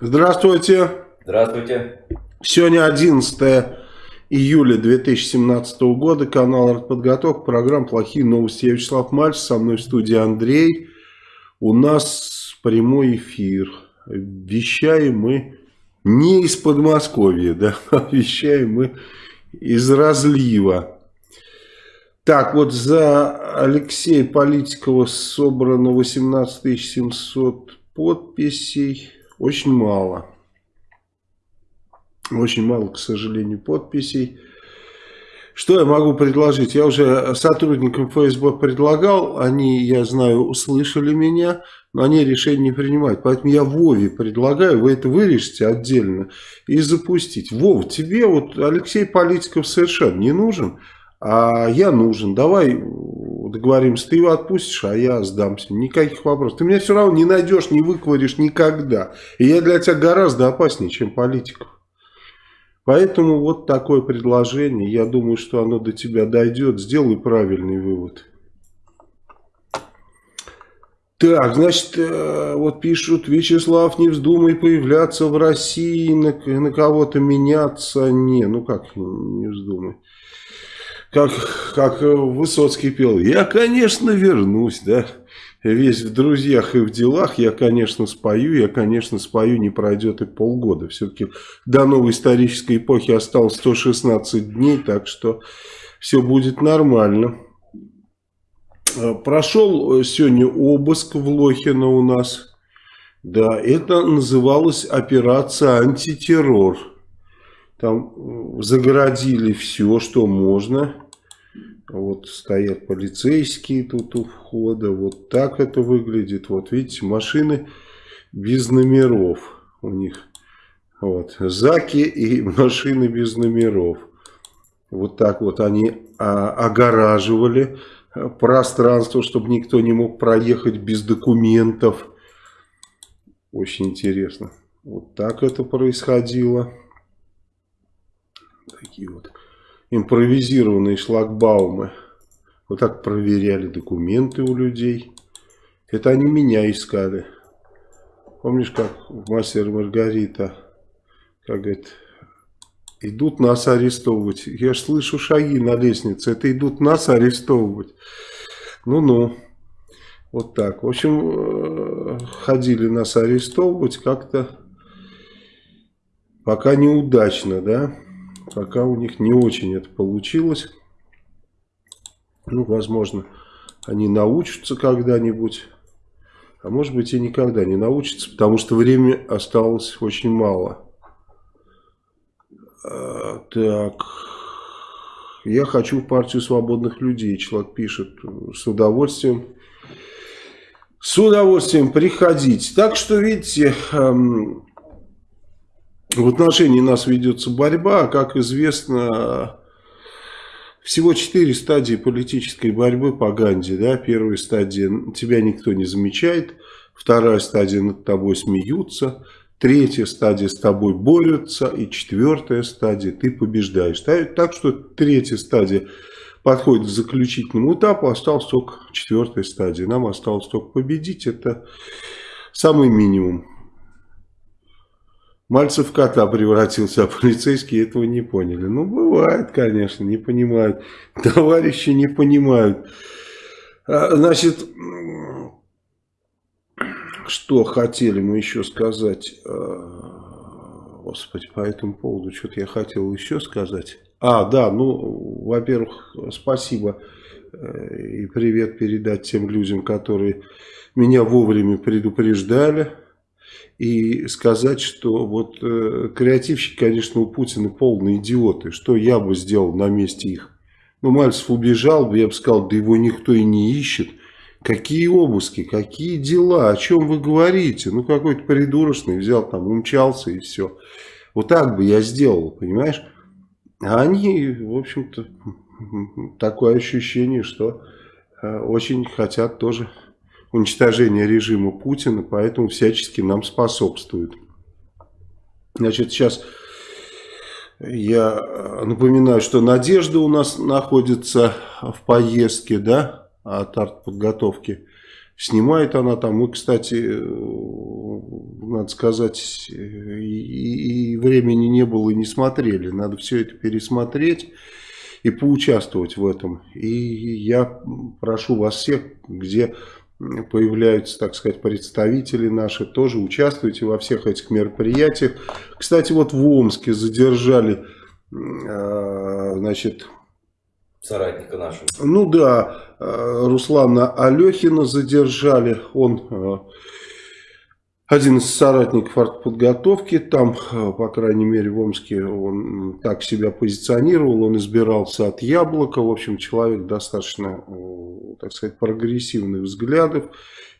Здравствуйте. Здравствуйте. Сегодня 11 июля 2017 года. Канал «Артподготовка». Программа «Плохие новости». Я Вячеслав Мальцев. Со мной в студии Андрей. У нас прямой эфир. Вещаем мы не из Подмосковья, да, а вещаем мы из разлива. Так, вот за Алексея Политикова собрано 18 700 подписей. Очень мало. Очень мало, к сожалению, подписей. Что я могу предложить? Я уже сотрудникам ФСБ предлагал, они, я знаю, услышали меня, но они решение не принимают. Поэтому я Вове предлагаю, вы это вырежете отдельно и запустить. Вов, тебе вот Алексей Политиков совершенно не нужен, а я нужен. Давай договоримся, ты его отпустишь, а я сдамся. Никаких вопросов. Ты меня все равно не найдешь, не выкваришь никогда. И я для тебя гораздо опаснее, чем политиков. Поэтому вот такое предложение. Я думаю, что оно до тебя дойдет. Сделай правильный вывод. Так, значит, э, вот пишут, Вячеслав, не вздумай появляться в России, на кого-то меняться. Не, ну как не вздумай. Как, как Высоцкий пел, я, конечно, вернусь, да весь в друзьях и в делах, я, конечно, спою, я, конечно, спою, не пройдет и полгода. Все-таки до новой исторической эпохи осталось 116 дней, так что все будет нормально. А, прошел сегодня обыск в Лохино у нас. Да, это называлось операция антитеррор. Там загородили все, что можно. Вот стоят полицейские тут у входа. Вот так это выглядит. Вот видите, машины без номеров у них. Вот. Заки и машины без номеров. Вот так вот они а, огораживали пространство, чтобы никто не мог проехать без документов. Очень интересно. Вот так это происходило. Такие вот импровизированные шлагбаумы. Вот так проверяли документы у людей. Это они меня искали. Помнишь, как в «Мастер Маргарита», как говорит, идут нас арестовывать. Я ж слышу шаги на лестнице, это идут нас арестовывать. Ну-ну, вот так. В общем, э, ходили нас арестовывать как-то пока неудачно, да. Пока у них не очень это получилось. Ну, возможно, они научатся когда-нибудь. А может быть и никогда не научатся, потому что времени осталось очень мало. А, так. Я хочу в партию свободных людей. Человек пишет с удовольствием. С удовольствием приходить. Так что, видите, эм, в отношении нас ведется борьба, как известно, всего четыре стадии политической борьбы по Ганди. Да? Первая стадия – тебя никто не замечает. Вторая стадия – над тобой смеются. Третья стадия – с тобой борются. И четвертая стадия – ты побеждаешь. Так что третья стадия подходит к заключительному этапу. Осталась только четвертая стадия. Нам осталось только победить. Это самый минимум. Мальцев кота превратился, а полицейские этого не поняли. Ну, бывает, конечно, не понимают. Товарищи не понимают. А, значит, что хотели мы еще сказать? А, господи, по этому поводу что-то я хотел еще сказать. А, да, ну, во-первых, спасибо э, и привет передать тем людям, которые меня вовремя предупреждали и сказать, что вот э, креативщики, конечно, у Путина полные идиоты. Что я бы сделал на месте их? Ну, Мальцев убежал бы, я бы сказал, да его никто и не ищет. Какие обыски, какие дела, о чем вы говорите? Ну, какой-то придурочный взял там, умчался и все. Вот так бы я сделал, понимаешь? А они, в общем-то, такое ощущение, что э, очень хотят тоже уничтожения режима Путина, поэтому всячески нам способствует. Значит, сейчас я напоминаю, что Надежда у нас находится в поездке, да, от артподготовки. Снимает она там. Мы, кстати, надо сказать, и, и времени не было, и не смотрели. Надо все это пересмотреть и поучаствовать в этом. И я прошу вас всех, где появляются, так сказать, представители наши, тоже участвуйте во всех этих мероприятиях. Кстати, вот в Омске задержали, а, значит... Соратника нашего. Ну да, а, Руслана Алехина задержали, он а, один из соратников артподготовки, там, э, по крайней мере, в Омске он так себя позиционировал, он избирался от яблока, в общем, человек достаточно, э, так сказать, прогрессивных взглядов.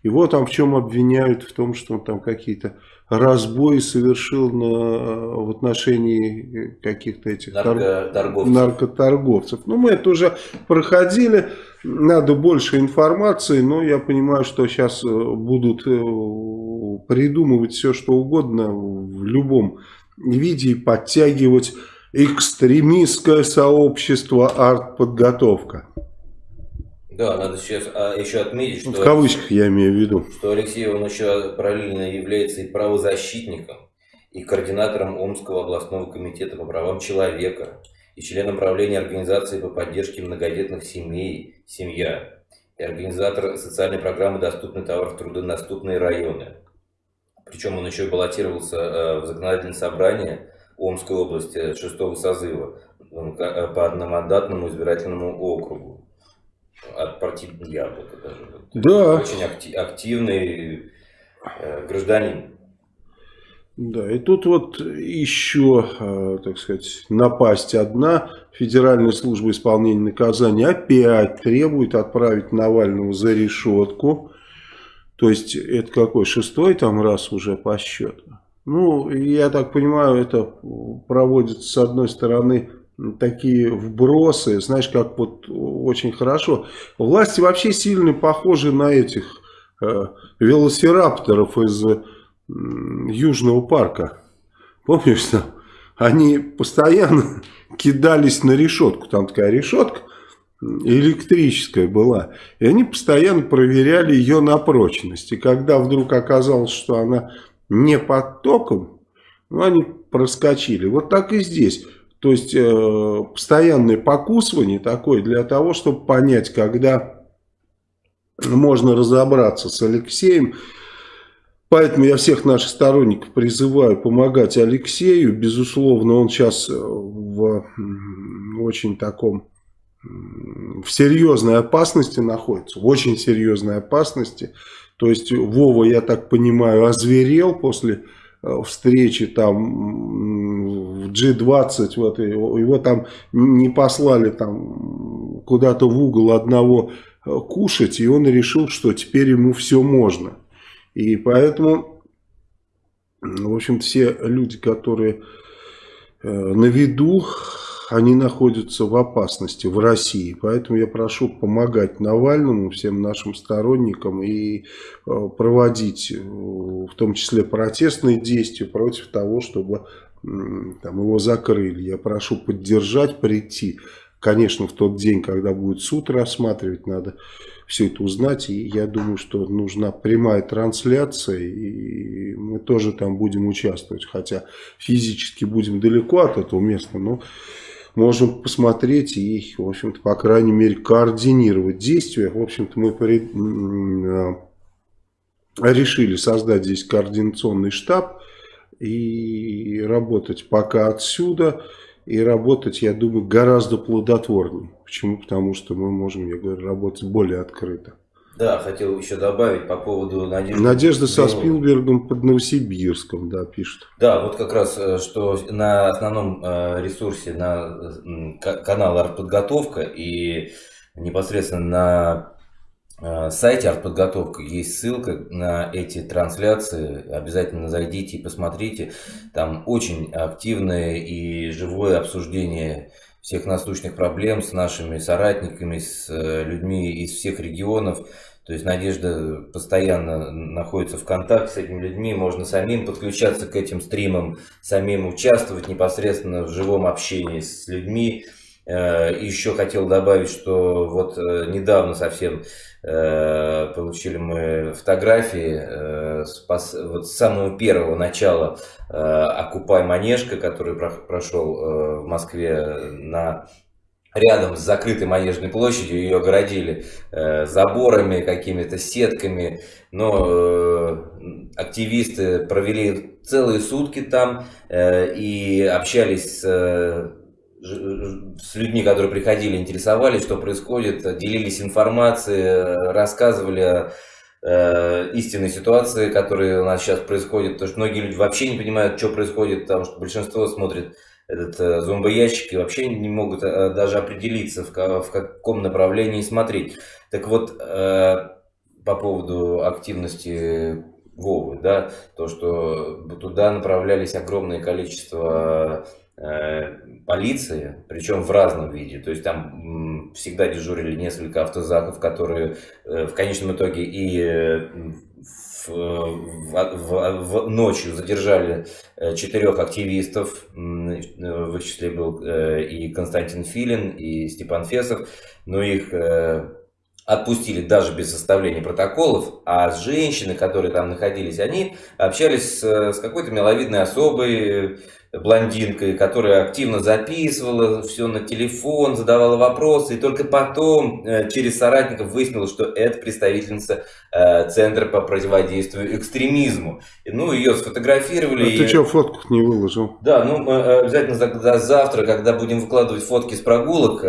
Его там в чем обвиняют? В том, что он там какие-то разбои совершил на, в отношении каких-то этих наркоторговцев. наркоторговцев. Ну, мы это уже проходили, надо больше информации, но я понимаю, что сейчас э, будут придумывать все, что угодно в любом виде и подтягивать экстремистское сообщество артподготовка. Да, надо сейчас а, еще отметить, что... В кавычках я имею в виду. Что Алексей, он еще параллельно является и правозащитником, и координатором Омского областного комитета по правам человека, и членом правления организации по поддержке многодетных семей «Семья», и организатор социальной программы «Доступный товар в труднодоступные районы». Причем он еще и баллотировался э, в законодательное собрание Омской области шестого созыва э, по одномандатному избирательному округу. От партии Яблоко даже. Да. Очень активный э, гражданин. Да, и тут вот еще, так сказать, напасть одна. Федеральная служба исполнения наказания опять требует отправить Навального за решетку. То есть это какой, шестой там раз уже по счету? Ну, я так понимаю, это проводится с одной стороны такие вбросы, знаешь, как вот очень хорошо. Власти вообще сильно похожи на этих э, велосирапторов из э, Южного парка. Помнишь там? Они постоянно кидались на решетку. Там такая решетка, электрическая была. И они постоянно проверяли ее на прочность. И когда вдруг оказалось, что она не под током, ну, они проскочили. Вот так и здесь. То есть, э, постоянное покусывание такое для того, чтобы понять, когда можно разобраться с Алексеем. Поэтому я всех наших сторонников призываю помогать Алексею. Безусловно, он сейчас в очень таком в серьезной опасности находится, в очень серьезной опасности. То есть Вова, я так понимаю, озверел после э, встречи там в G20, вот, его там не послали там куда-то в угол одного э, кушать, и он решил, что теперь ему все можно. И поэтому, в общем, все люди, которые э, на виду, они находятся в опасности в России. Поэтому я прошу помогать Навальному, всем нашим сторонникам и э, проводить э, в том числе протестные действия против того, чтобы там, его закрыли. Я прошу поддержать, прийти. Конечно, в тот день, когда будет суд рассматривать, надо все это узнать. И я думаю, что нужна прямая трансляция, и мы тоже там будем участвовать. Хотя физически будем далеко от этого места, но можем посмотреть и, в общем-то, по крайней мере, координировать действия. В общем-то, мы а, решили создать здесь координационный штаб и работать пока отсюда. И работать, я думаю, гораздо плодотворнее. Почему? Потому что мы можем, я говорю, работать более открыто. Да, хотел еще добавить по поводу Надежды. Надежда со Спилбергом под Новосибирском, да, пишет. Да, вот как раз, э, что на основном э, ресурсе, на канал «Артподготовка» и непосредственно на э, сайте «Артподготовка» есть ссылка на эти трансляции. Обязательно зайдите и посмотрите. Там очень активное и живое обсуждение всех насущных проблем с нашими соратниками, с людьми из всех регионов. То есть Надежда постоянно находится в контакте с этими людьми, можно самим подключаться к этим стримам, самим участвовать непосредственно в живом общении с людьми, Еще хотел добавить, что вот недавно совсем получили мы фотографии с самого первого начала «Окупай Манежка», который прошел в Москве на рядом с закрытой Манежной площадью, ее огородили э, заборами, какими-то сетками, но э, активисты провели целые сутки там э, и общались с, э, с людьми, которые приходили, интересовались, что происходит, делились информацией, рассказывали э, истинной ситуации, которая у нас сейчас происходит, потому что многие люди вообще не понимают, что происходит, потому что большинство смотрит этот э, зомбоящик и вообще не могут э, даже определиться, в, каком направлении смотреть. Так вот, э, по поводу активности Вовы, да, то, что туда направлялись огромное количество полиции, причем в разном виде. То есть там всегда дежурили несколько автозаков, которые э, в конечном итоге и э, в, в, в, ночью задержали э, четырех активистов, в их числе был э, и Константин Филин, и Степан Фесов, но их э, отпустили даже без составления протоколов, а женщины, которые там находились, они общались с, с какой-то миловидной особой, блондинкой, которая активно записывала все на телефон, задавала вопросы, и только потом э, через соратников выяснилось, что это представительница э, Центра по противодействию экстремизму. Ну, ее сфотографировали. А ты и... что, фотку не выложил? Да, ну, мы э, обязательно за, завтра, когда будем выкладывать фотки с прогулок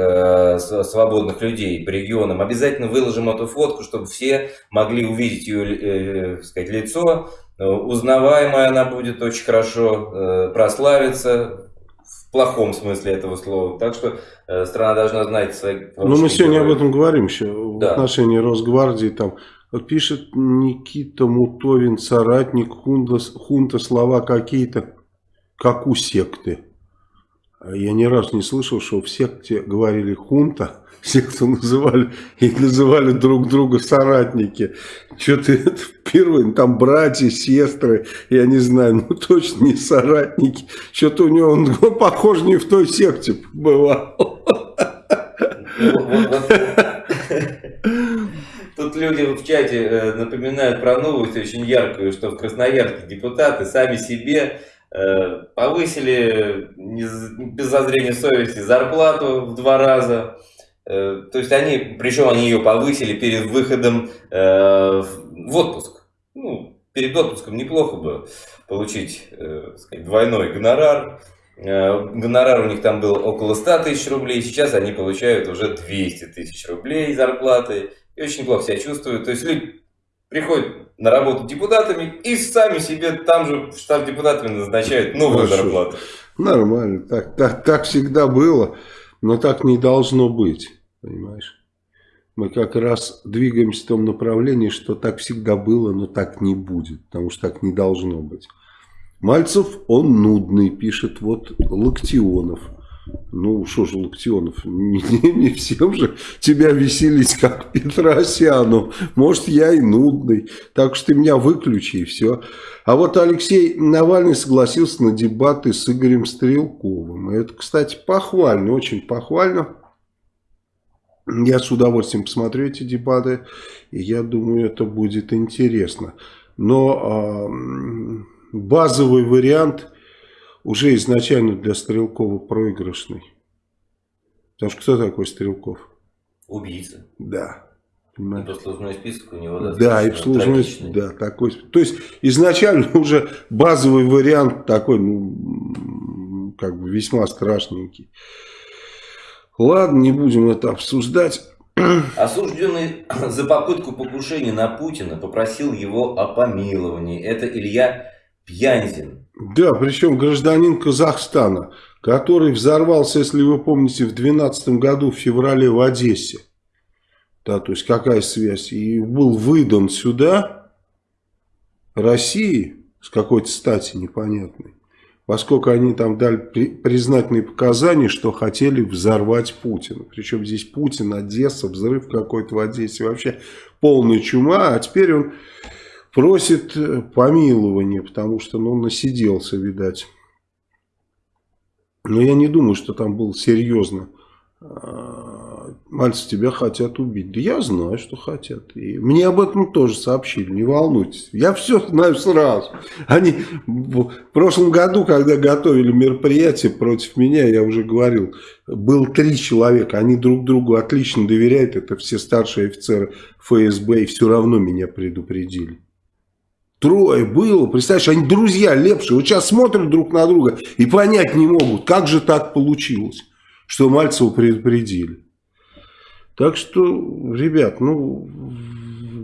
свободных людей по регионам, обязательно выложим эту фотку, чтобы все могли увидеть ее, сказать, лицо, узнаваемая она будет очень хорошо, э, прославиться в плохом смысле этого слова. Так что э, страна должна знать свои... Ну, мы сегодня героев. об этом говорим еще, да. в отношении Росгвардии. Там пишет Никита Мутовин, соратник хунта, хунта слова какие-то, как у секты. Я ни разу не слышал, что в секте говорили хунта, все, кто называли, и называли друг друга соратники. Что-то это впервые, там братья, сестры, я не знаю, ну точно не соратники. Что-то у него, он похож не в той секте бывал. Тут люди в чате э, напоминают про новость очень яркую, что в Красноярске депутаты сами себе э, повысили без зазрения совести зарплату в два раза. Э, то есть они, причем они ее повысили перед выходом э, в отпуск. Ну, перед отпуском неплохо бы получить э, сказать, двойной гонорар. Гонорар у них там был около 100 тысяч рублей, сейчас они получают уже 200 тысяч рублей зарплаты. И очень плохо себя чувствуют. То есть люди приходят на работу депутатами и сами себе там же штаб депутатами назначают новую Хорошо. зарплату. Нормально, так, так, так всегда было, но так не должно быть. Понимаешь? Мы как раз двигаемся в том направлении, что так всегда было, но так не будет. Потому что так не должно быть. Мальцев, он нудный, пишет вот Локтионов. Ну, что же, Локтионов, не, не, не всем же тебя веселить, как Петросяну. Может, я и нудный. Так что ты меня выключи, и все. А вот Алексей Навальный согласился на дебаты с Игорем Стрелковым. Это, кстати, похвально, очень похвально. Я с удовольствием посмотрю эти дебаты, и я думаю, это будет интересно. Но э, базовый вариант уже изначально для Стрелкова проигрышный. Потому что кто такой Стрелков? Убийца. Да. И послужной список у него Да, и послужной список, да, такой. То есть изначально уже базовый вариант такой, ну, как бы весьма страшненький. Ладно, не будем это обсуждать. Осужденный за попытку покушения на Путина попросил его о помиловании. Это Илья Пьянзин. Да, причем гражданин Казахстана, который взорвался, если вы помните, в 2012 году в феврале в Одессе. Да, то есть какая связь? И был выдан сюда России с какой-то стати непонятной поскольку они там дали признательные показания, что хотели взорвать Путина. Причем здесь Путин, Одесса, взрыв какой-то в Одессе, вообще полная чума, а теперь он просит э, помилования, потому что ну, насиделся, видать. Но я не думаю, что там было серьезно Мальцев, тебя хотят убить. Да я знаю, что хотят. И мне об этом тоже сообщили, не волнуйтесь. Я все знаю сразу. Они в прошлом году, когда готовили мероприятие против меня, я уже говорил, был три человека. Они друг другу отлично доверяют. Это все старшие офицеры ФСБ. И все равно меня предупредили. Трое было, представляешь, они друзья лепшие. Вот сейчас смотрят друг на друга и понять не могут, как же так получилось, что Мальцева предупредили. Так что, ребят, ну,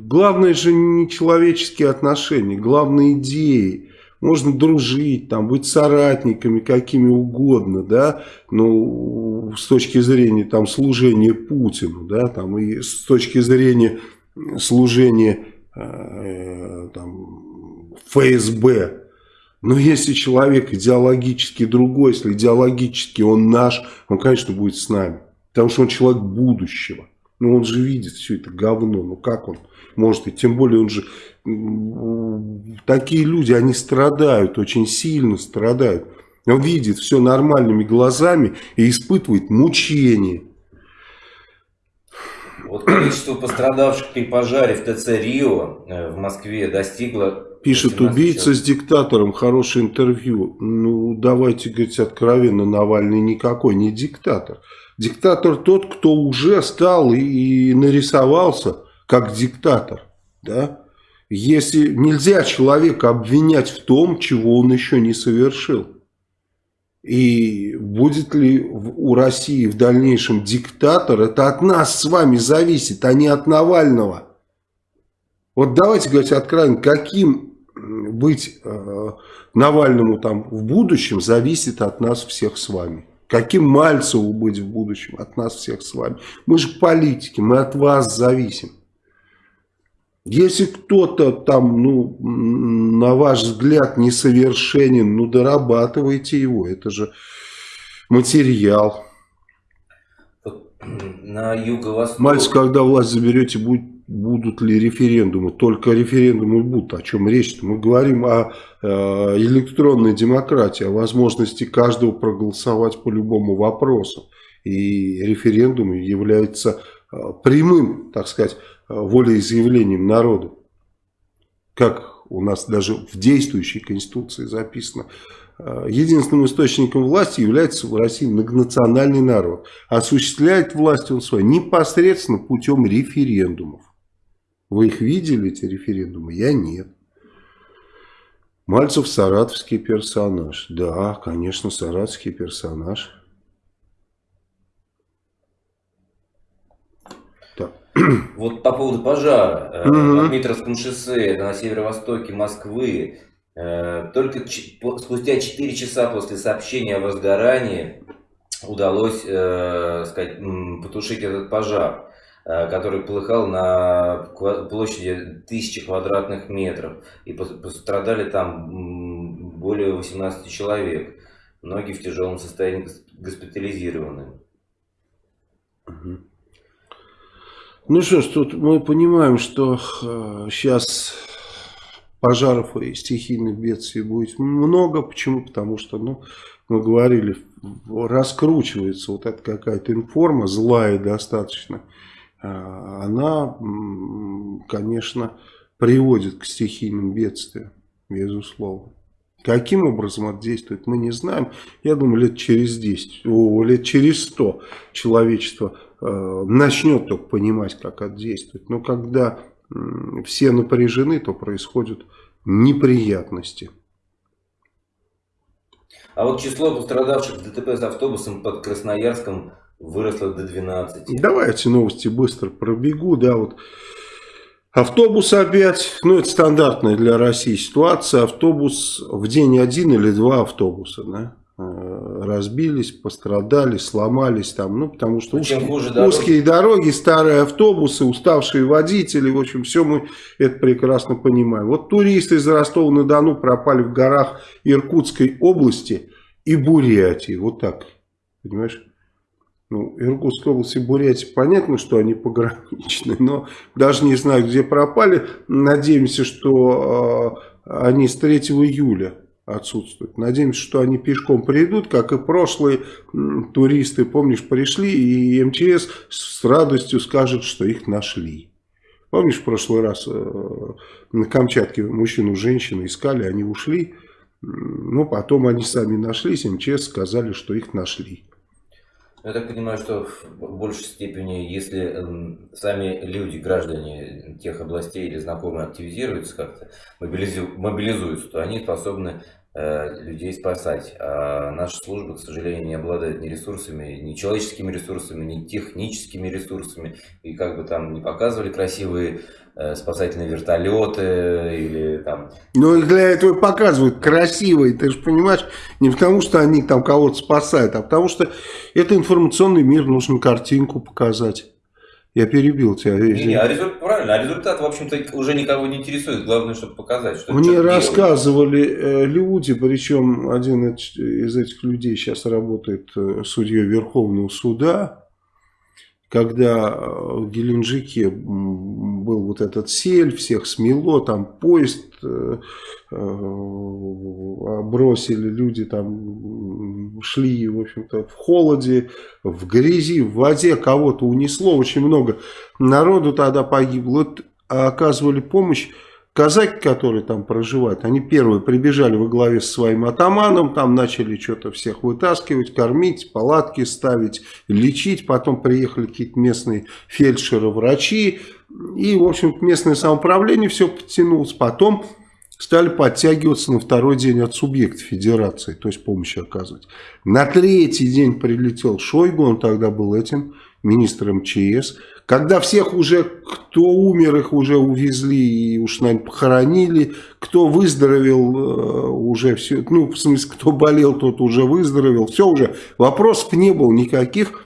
главное же не человеческие отношения, главное идеи. Можно дружить, там, быть соратниками, какими угодно, да, ну, с точки зрения там, служения Путину, да, там, и с точки зрения служения э, там, ФСБ. Но если человек идеологически другой, если идеологически он наш, он, конечно, будет с нами. Потому что он человек будущего. Ну, он же видит все это говно. Ну, как он может? И тем более он же... Такие люди, они страдают, очень сильно страдают. Он видит все нормальными глазами и испытывает мучение. Вот количество пострадавших при пожаре в ТЦ Рио э, в Москве достигло... Пишет, убийца с диктатором, хорошее интервью. Ну, давайте говорить откровенно, Навальный никакой не диктатор. Диктатор тот, кто уже стал и, нарисовался как диктатор. Да? Если нельзя человека обвинять в том, чего он еще не совершил. И будет ли у России в дальнейшем диктатор, это от нас с вами зависит, а не от Навального. Вот давайте говорить откровенно, каким быть э, Навальному там в будущем зависит от нас всех с вами. Каким Мальцеву быть в будущем от нас всех с вами? Мы же политики, мы от вас зависим. Если кто-то там, ну, на ваш взгляд, несовершенен, ну, дорабатывайте его. Это же материал. На юго-восток... Мальцев, когда власть заберете, будет будут ли референдумы. Только референдумы будут. О чем речь? Мы говорим о э, электронной демократии, о возможности каждого проголосовать по любому вопросу. И референдум является э, прямым, так сказать, э, волеизъявлением народа. Как у нас даже в действующей Конституции записано. Единственным источником власти является в России многонациональный народ. Осуществляет власть он свою непосредственно путем референдумов. Вы их видели, эти референдумы? Я нет. Мальцев саратовский персонаж. Да, конечно, саратовский персонаж. Так. Вот по поводу пожара угу. на Дмитровском шоссе, на северо-востоке Москвы. Э, только спустя 4 часа после сообщения о возгорании удалось э, сказать, потушить этот пожар. Э, который полыхал на площади тысячи квадратных метров. И пострадали там более 18 человек. Многие в тяжелом состоянии госпитализированы. Ну что ж, тут мы понимаем, что сейчас э, пожаров и стихийных бедствий будет много. Почему? Потому что, ну, мы говорили, раскручивается вот эта какая-то информа, злая достаточно, она, конечно, приводит к стихийным бедствиям, безусловно. Каким образом это действует, мы не знаем. Я думаю, лет через 10, о, лет через 100 человечество э, начнет только понимать, как это действует. Но когда э, все напряжены, то происходят неприятности. А вот число пострадавших в ДТП с автобусом под Красноярском выросло до 12. Давайте новости быстро пробегу. Да, вот автобус опять, ну это стандартная для России ситуация. Автобус в день один или два автобуса, да, э, разбились, пострадали, сломались там, ну потому что узкие, хуже дороги. узкие дороги, старые автобусы, уставшие водители, в общем, все мы это прекрасно понимаем. Вот туристы из Ростова-на-Дону пропали в горах Иркутской области и Бурятии, вот так, понимаешь? Ну, Иркутская область и Бурятия, понятно, что они пограничные, но даже не знаю, где пропали. Надеемся, что э, они с 3 июля отсутствует. Надеемся, что они пешком придут, как и прошлые туристы, помнишь, пришли, и МЧС с радостью скажет, что их нашли. Помнишь, в прошлый раз э, на Камчатке мужчину женщину искали, они ушли, ну, потом они сами нашлись, МЧС сказали, что их нашли. Я так понимаю, что в большей степени, если эм, сами люди, граждане тех областей или знакомые активизируются как-то, мобилизуются, то они способны э, людей спасать. А наша служба, к сожалению, не обладает ни ресурсами, ни человеческими ресурсами, ни техническими ресурсами. И как бы там не показывали красивые спасательные вертолеты или там... Ну, их для этого показывают красивые, ты же понимаешь, не потому что они там кого-то спасают, а потому что это информационный мир, нужно картинку показать. Я перебил тебя. Не, не, а результат, правильно, а результат, в общем-то, уже никого не интересует. Главное, чтобы показать, что Мне рассказывали э, люди, причем один из этих людей сейчас работает э, судьей Верховного суда, когда э, в Геленджике вот этот сель, всех смело, там поезд э, э, бросили, люди там шли, в общем-то, в холоде, в грязи, в воде, кого-то унесло, очень много народу тогда погибло, оказывали помощь Казаки, которые там проживают, они первые прибежали во главе со своим атаманом, там начали что-то всех вытаскивать, кормить, палатки ставить, лечить. Потом приехали какие-то местные фельдшеры, врачи. И, в общем местное самоуправление все подтянулось. Потом стали подтягиваться на второй день от субъекта федерации, то есть помощи оказывать. На третий день прилетел Шойгу, он тогда был этим министром МЧС. Когда всех уже, кто умер, их уже увезли и уж, наверное, похоронили. Кто выздоровел, э, уже все. Ну, в смысле, кто болел, тот уже выздоровел. Все уже. Вопросов не было никаких.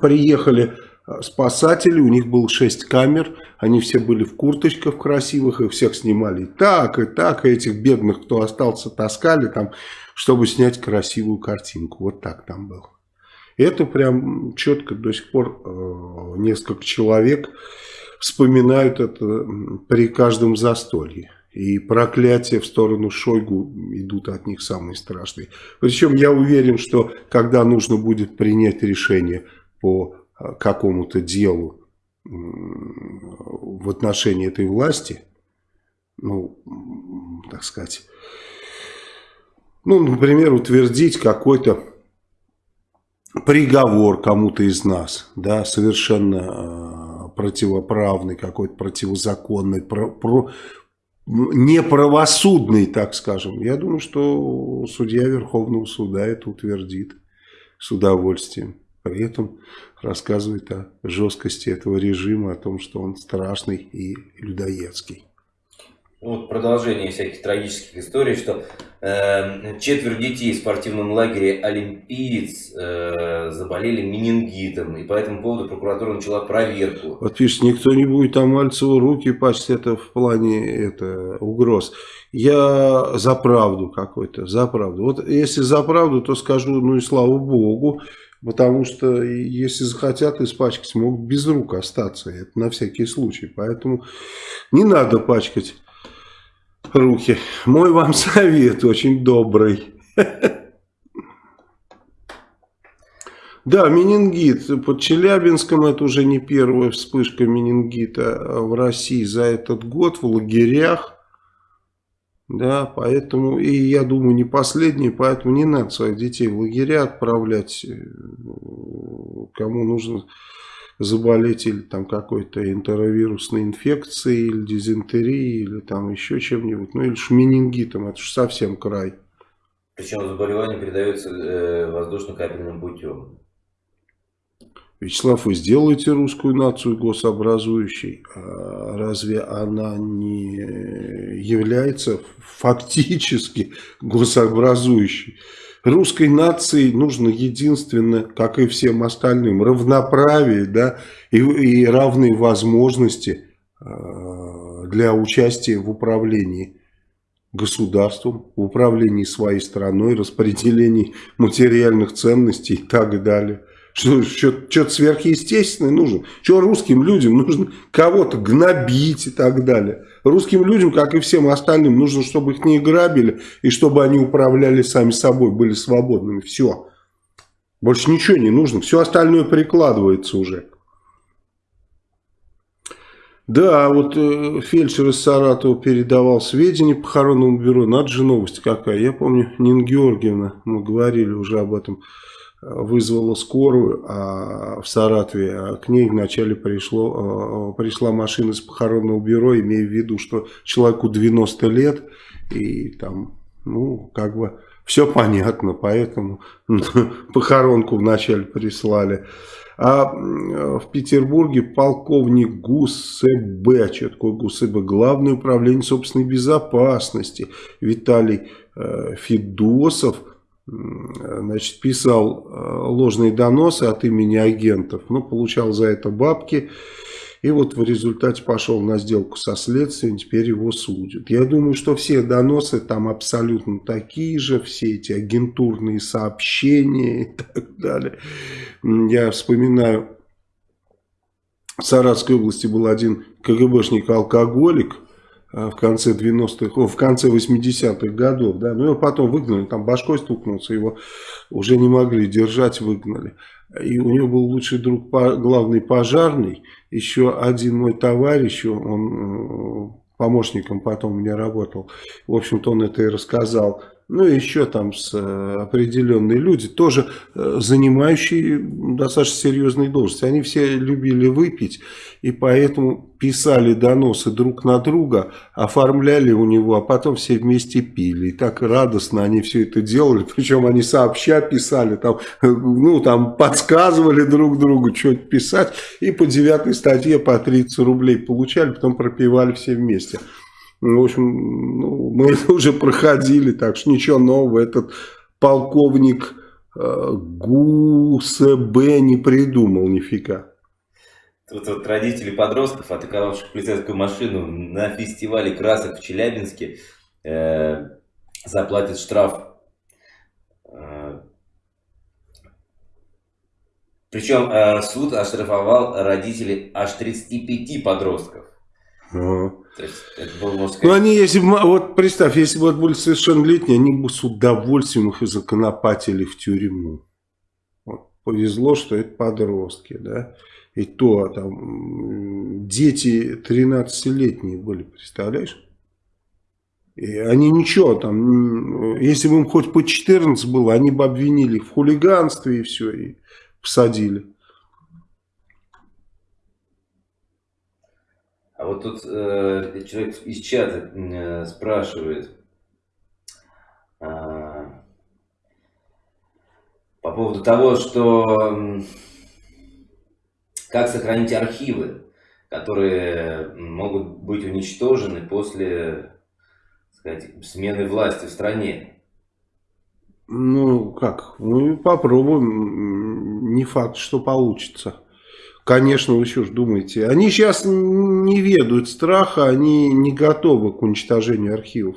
Приехали э, спасатели, у них было 6 камер. Они все были в курточках красивых, и всех снимали так, и так. И этих бедных, кто остался, таскали там, чтобы снять красивую картинку. Вот так там было. Это прям четко до сих пор э, несколько человек вспоминают это при каждом застолье. И проклятия в сторону Шойгу идут от них самые страшные. Причем я уверен, что когда нужно будет принять решение по э, какому-то делу в отношении этой власти, ну, так сказать, ну, например, утвердить какой-то приговор кому-то из нас, да, совершенно э, противоправный, какой-то противозаконный, про, про, неправосудный, так скажем. Я думаю, что судья Верховного суда это утвердит с удовольствием. При этом рассказывает о жесткости этого режима, о том, что он страшный и людоедский вот продолжение всяких трагических историй, что четверть детей в спортивном лагере «Олимпиец» э, заболели менингитом, и по этому поводу прокуратура начала проверку. Вот видишь, никто не будет там Мальцеву руки пасть, это в плане это, угроз. Я за правду какой-то, за правду. Вот если за правду, то скажу, ну и слава богу, Потому что если захотят испачкать, могут без рук остаться. Это на всякий случай. Поэтому не надо пачкать руки. Мой вам совет очень добрый. Да, менингит. Под Челябинском это уже не первая вспышка менингита в России за этот год в лагерях. Да, поэтому, и я думаю, не последний, поэтому не надо своих детей в лагеря отправлять. Кому нужно заболеть или там какой-то энтеровирусной инфекцией, или дизентерией, или там еще чем-нибудь, ну или шменингитом, это же совсем край. Причем заболевание передается э, воздушно-капельным путем. Вячеслав, вы сделаете русскую нацию гособразующей, а разве она не является фактически госообразующей? Русской нации нужно единственно, как и всем остальным, равноправие да, и, и равные возможности э, для участия в управлении государством, в управлении своей страной, распределении материальных ценностей и так далее. Что, что-то сверхъестественное нужно. Что русским людям нужно кого-то гнобить и так далее. Русским людям, как и всем остальным, нужно, чтобы их не грабили и чтобы они управляли сами собой, были свободными. Все. Больше ничего не нужно. Все остальное прикладывается уже. Да, вот э, фельдшер из Саратова передавал сведения похоронному бюро. Надо же новость какая. Я помню, Нина Георгиевна, мы говорили уже об этом, вызвала скорую а в Саратове, а к ней вначале пришло, э, пришла машина из похоронного бюро, имея в виду, что человеку 90 лет, и там, ну, как бы все понятно, поэтому похоронку вначале прислали. А в Петербурге полковник ГУСБ, что такое ГУСБ, Главное управление собственной безопасности, Виталий э, Федосов, значит, писал э, ложные доносы от имени агентов, но получал за это бабки. И вот в результате пошел на сделку со следствием, теперь его судят. Я думаю, что все доносы там абсолютно такие же, все эти агентурные сообщения и так далее. Я вспоминаю, в Саратовской области был один КГБшник-алкоголик, в конце 90-х, в конце 80-х годов, да, ну его потом выгнали, там башкой стукнулся, его уже не могли держать, выгнали. И у него был лучший друг, главный пожарный, еще один мой товарищ, он э, помощником потом у меня работал, в общем-то он это и рассказал, ну и еще там с э, определенные люди, тоже э, занимающие достаточно серьезные должности. Они все любили выпить, и поэтому писали доносы друг на друга, оформляли у него, а потом все вместе пили. И так радостно они все это делали, причем они сообща писали, там, ну, там подсказывали друг другу, что писать, и по девятой статье по 30 рублей получали, потом пропивали все вместе. Ну, в общем, ну, мы это уже проходили, так что ничего нового. Этот полковник э, ГУСБ не придумал нифига. Тут вот родители подростков, атаковавших полицейскую машину на фестивале красок в Челябинске, э, заплатят штраф. Э, причем э, суд оштрафовал родителей аж 35 подростков. Ага. Ну, они, если бы, вот представь, если бы вот были совершеннолетние, они бы с удовольствием их законопатили в тюрьму. Вот, повезло, что это подростки, да. И то там дети 13-летние были, представляешь? И они ничего там, если бы им хоть по 14 было, они бы обвинили в хулиганстве и все, и посадили. Вот тут э, человек из чата э, спрашивает э, по поводу того, что как сохранить архивы, которые могут быть уничтожены после сказать, смены власти в стране. Ну, как? Ну, попробуем. Не факт, что получится. Конечно, вы что ж думаете? Они сейчас не ведают страха, они не готовы к уничтожению архивов.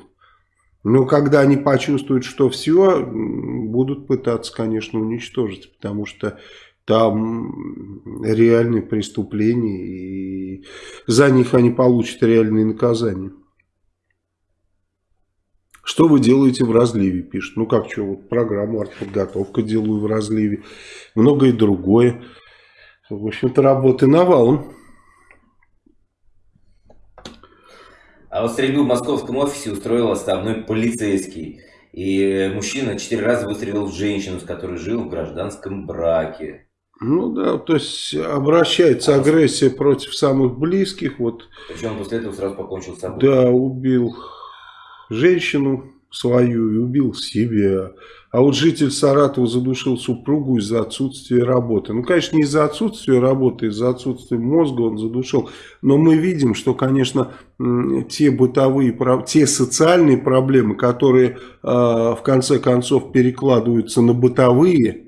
Но когда они почувствуют, что все, будут пытаться, конечно, уничтожить, потому что там реальные преступления, и за них они получат реальные наказания. Что вы делаете в разливе, пишет. Ну как что, вот программу артподготовка делаю в разливе, многое другое. В общем-то, работы навалом. А вот стрельбу в московском офисе устроил оставной полицейский. И мужчина четыре раза выстрелил в женщину, с которой жил в гражданском браке. Ну да, то есть обращается а агрессия против самых близких. Вот. Причем после этого сразу покончил с собой. Да, убил женщину свою и убил себя. А вот житель Саратова задушил супругу из-за отсутствия работы. Ну, конечно, не из-за отсутствия работы, из-за отсутствия мозга он задушил. Но мы видим, что, конечно, те бытовые, те социальные проблемы, которые а, в конце концов перекладываются на бытовые,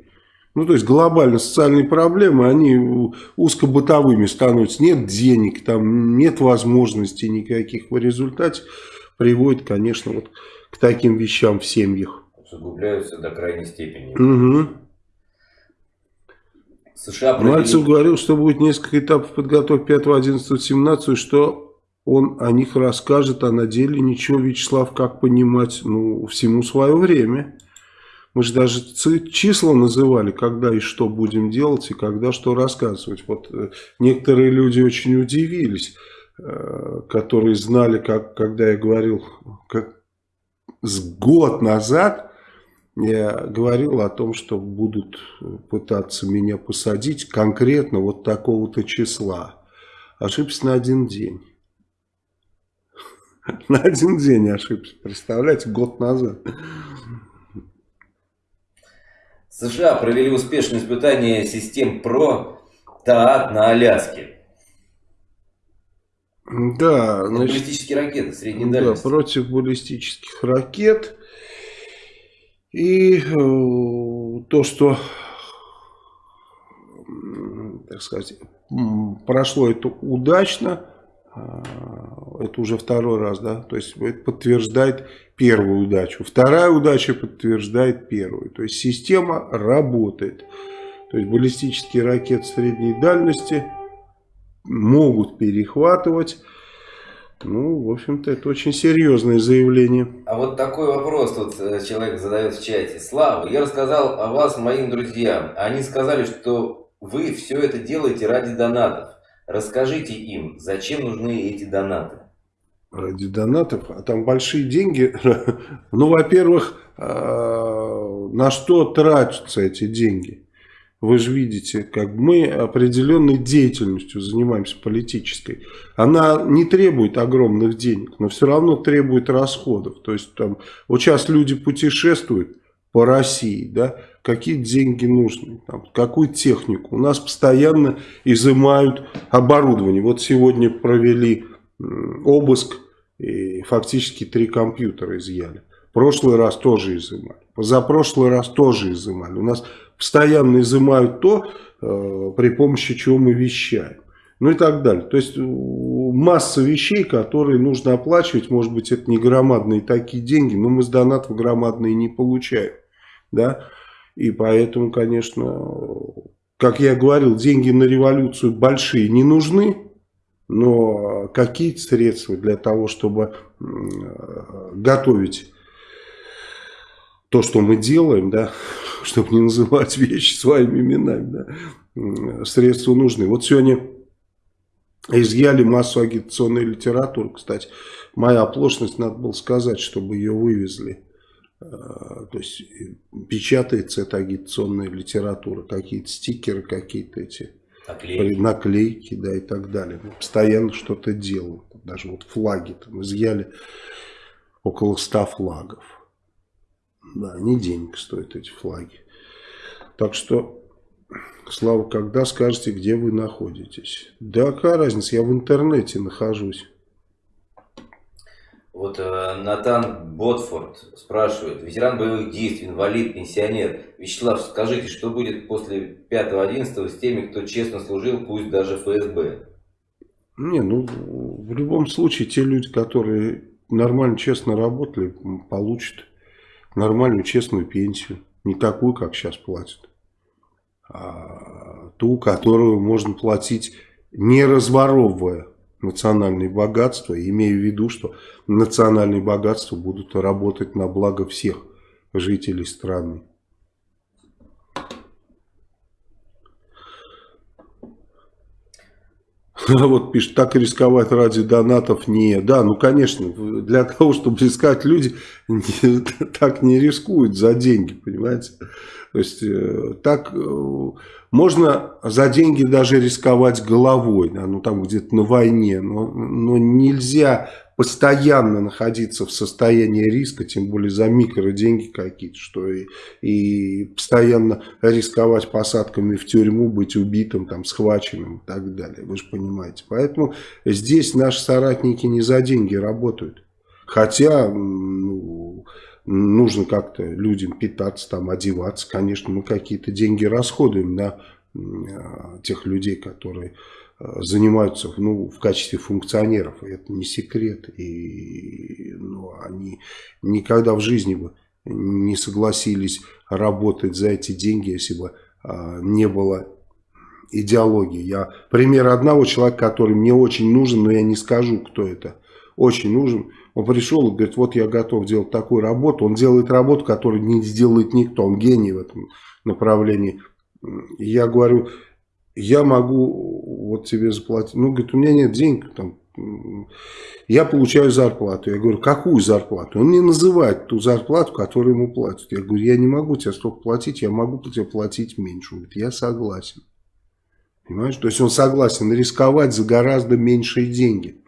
ну, то есть глобально социальные проблемы, они узкобытовыми становятся. Нет денег, там нет возможностей никаких. В результате приводит, конечно, вот к таким вещам в семьях. Усугубляются до крайней степени. Угу. США провели... Мальцев говорил, что будет несколько этапов подготовки 5, 11, 17, что он о них расскажет, а на деле ничего, Вячеслав, как понимать, ну, всему свое время. Мы же даже числа называли, когда и что будем делать, и когда что рассказывать. Вот э, некоторые люди очень удивились, э, которые знали, как, когда я говорил, как с год назад, я говорил о том, что будут пытаться меня посадить конкретно вот такого-то числа. Ошибся на один день. На один день ошибся, представляете, год назад. США провели успешное испытание систем ПРО ТААТ на Аляске. Да, значит, баллистические ракеты средней дальности. Да, против баллистических ракет. И э, то, что, так сказать, прошло это удачно, а, это уже второй раз, да, то есть это подтверждает первую удачу. Вторая удача подтверждает первую. То есть система работает. То есть баллистические ракеты средней дальности могут перехватывать. Ну, в общем-то, это очень серьезное заявление. А вот такой вопрос тут э, человек задает в чате. Слава, я рассказал о вас моим друзьям. Они сказали, что вы все это делаете ради донатов. Расскажите им, зачем нужны эти донаты? ради донатов, а там большие деньги. Ну, во-первых, а, на что тратятся эти деньги? Вы же видите, как мы определенной деятельностью занимаемся политической. Она не требует огромных денег, но все равно требует расходов. То есть там, вот сейчас люди путешествуют по России, да, какие деньги нужны, там, какую технику. У нас постоянно изымают оборудование. Вот сегодня провели обыск, и фактически три компьютера изъяли. Прошлый раз тоже изымали. Позапрошлый раз тоже изымали. У нас постоянно изымают то, э, при помощи чего мы вещаем. Ну и так далее. То есть масса вещей, которые нужно оплачивать. Может быть, это не громадные такие деньги, но мы с донатов громадные не получаем. Да? И поэтому, конечно, как я говорил, деньги на революцию большие не нужны но какие-то средства для того, чтобы готовить то, что мы делаем, да, чтобы не называть вещи своими именами, да, средства нужны. Вот сегодня изъяли массу агитационной литературы, кстати, моя оплошность, надо было сказать, чтобы ее вывезли. А, то есть печатается эта агитационная литература, какие-то стикеры, какие-то эти Наклейки. наклейки, да, и так далее. Мы постоянно что-то делаем. Даже вот флаги там изъяли около ста флагов. Да, они денег стоят эти флаги. Так что, Слава, когда скажете, где вы находитесь? Да, какая разница, я в интернете нахожусь. Вот э, Натан Ботфорд спрашивает, ветеран боевых действий, инвалид, пенсионер. Вячеслав, скажите, что будет после 5-11 с теми, кто честно служил, пусть даже ФСБ? Не, ну, в любом случае, те люди, которые нормально, честно работали, получат нормальную, честную пенсию. Не такую, как сейчас платят, а ту, которую можно платить, не разворовывая национальные богатства, имея в виду, что национальные богатства будут работать на благо всех жителей страны. Вот пишет, так рисковать ради донатов не. Да, ну конечно, для того, чтобы рисковать, люди так не рискуют за деньги, понимаете. То есть э, так э, можно за деньги даже рисковать головой, да, ну там где-то на войне, но, но нельзя постоянно находиться в состоянии риска, тем более за микроденьги какие-то, что и, и постоянно рисковать посадками в тюрьму, быть убитым, там, схваченным и так далее. Вы же понимаете. Поэтому здесь наши соратники не за деньги работают. Хотя ну, нужно как-то людям питаться, там, одеваться. Конечно, мы какие-то деньги расходуем на тех людей, которые занимаются ну, в качестве функционеров. Это не секрет. И ну, они никогда в жизни бы не согласились работать за эти деньги, если бы а, не было идеологии. Я пример одного человека, который мне очень нужен, но я не скажу, кто это. Очень нужен. Он пришел и говорит, вот я готов делать такую работу. Он делает работу, которую не сделает никто. Он гений в этом направлении. Я говорю, я могу вот тебе заплатить. Ну, говорит, у меня нет денег, там, я получаю зарплату. Я говорю, какую зарплату? Он не называет ту зарплату, которую ему платят. Я говорю, я не могу тебе столько платить, я могу тебе платить меньше. Он говорит, я согласен. Понимаешь? То есть он согласен рисковать за гораздо меньшие деньги.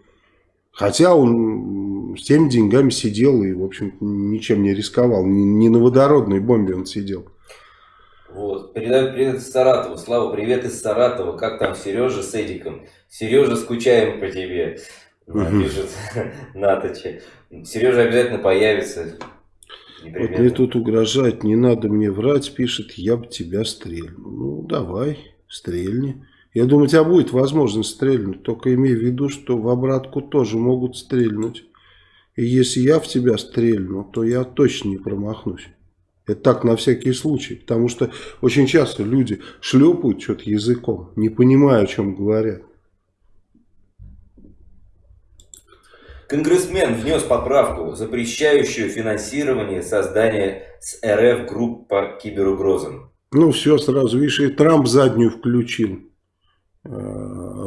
Хотя он с теми деньгами сидел и, в общем ничем не рисковал. Не, не на водородной бомбе он сидел. Вот. Передаю привет из Саратова. Слава, привет из Саратова. Как там Сережа с Эдиком? Сережа, скучаем по тебе. Угу. Пишет Наточи. Сережа обязательно появится. Вот мне тут угрожает, не надо мне врать, пишет, я бы тебя стрельнул. Ну, давай, стрельни. Я думаю, у тебя будет возможность стрельнуть, только имей в виду, что в обратку тоже могут стрельнуть. И если я в тебя стрельну, то я точно не промахнусь. Это так на всякий случай, потому что очень часто люди шлепают что-то языком, не понимая, о чем говорят. Конгрессмен внес поправку, запрещающую финансирование создания с РФ групп по киберугрозам. Ну все, сразу, видишь, и Трамп заднюю включил.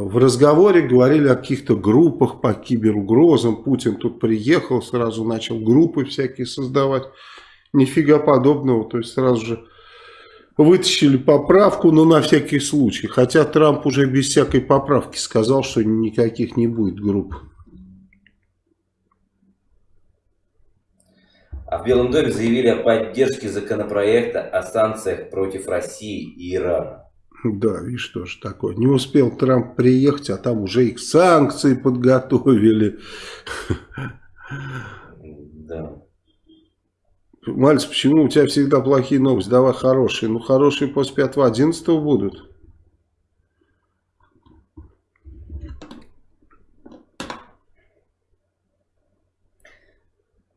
В разговоре говорили о каких-то группах по киберугрозам. Путин тут приехал, сразу начал группы всякие создавать. Нифига подобного. То есть сразу же вытащили поправку, но на всякий случай. Хотя Трамп уже без всякой поправки сказал, что никаких не будет групп. А в Белом доме заявили о поддержке законопроекта о санкциях против России и Ирана. Да, видишь, что же такое. Не успел Трамп приехать, а там уже их санкции подготовили. Да. Мальц, почему у тебя всегда плохие новости? Давай хорошие. Ну, хорошие после 5-11 будут.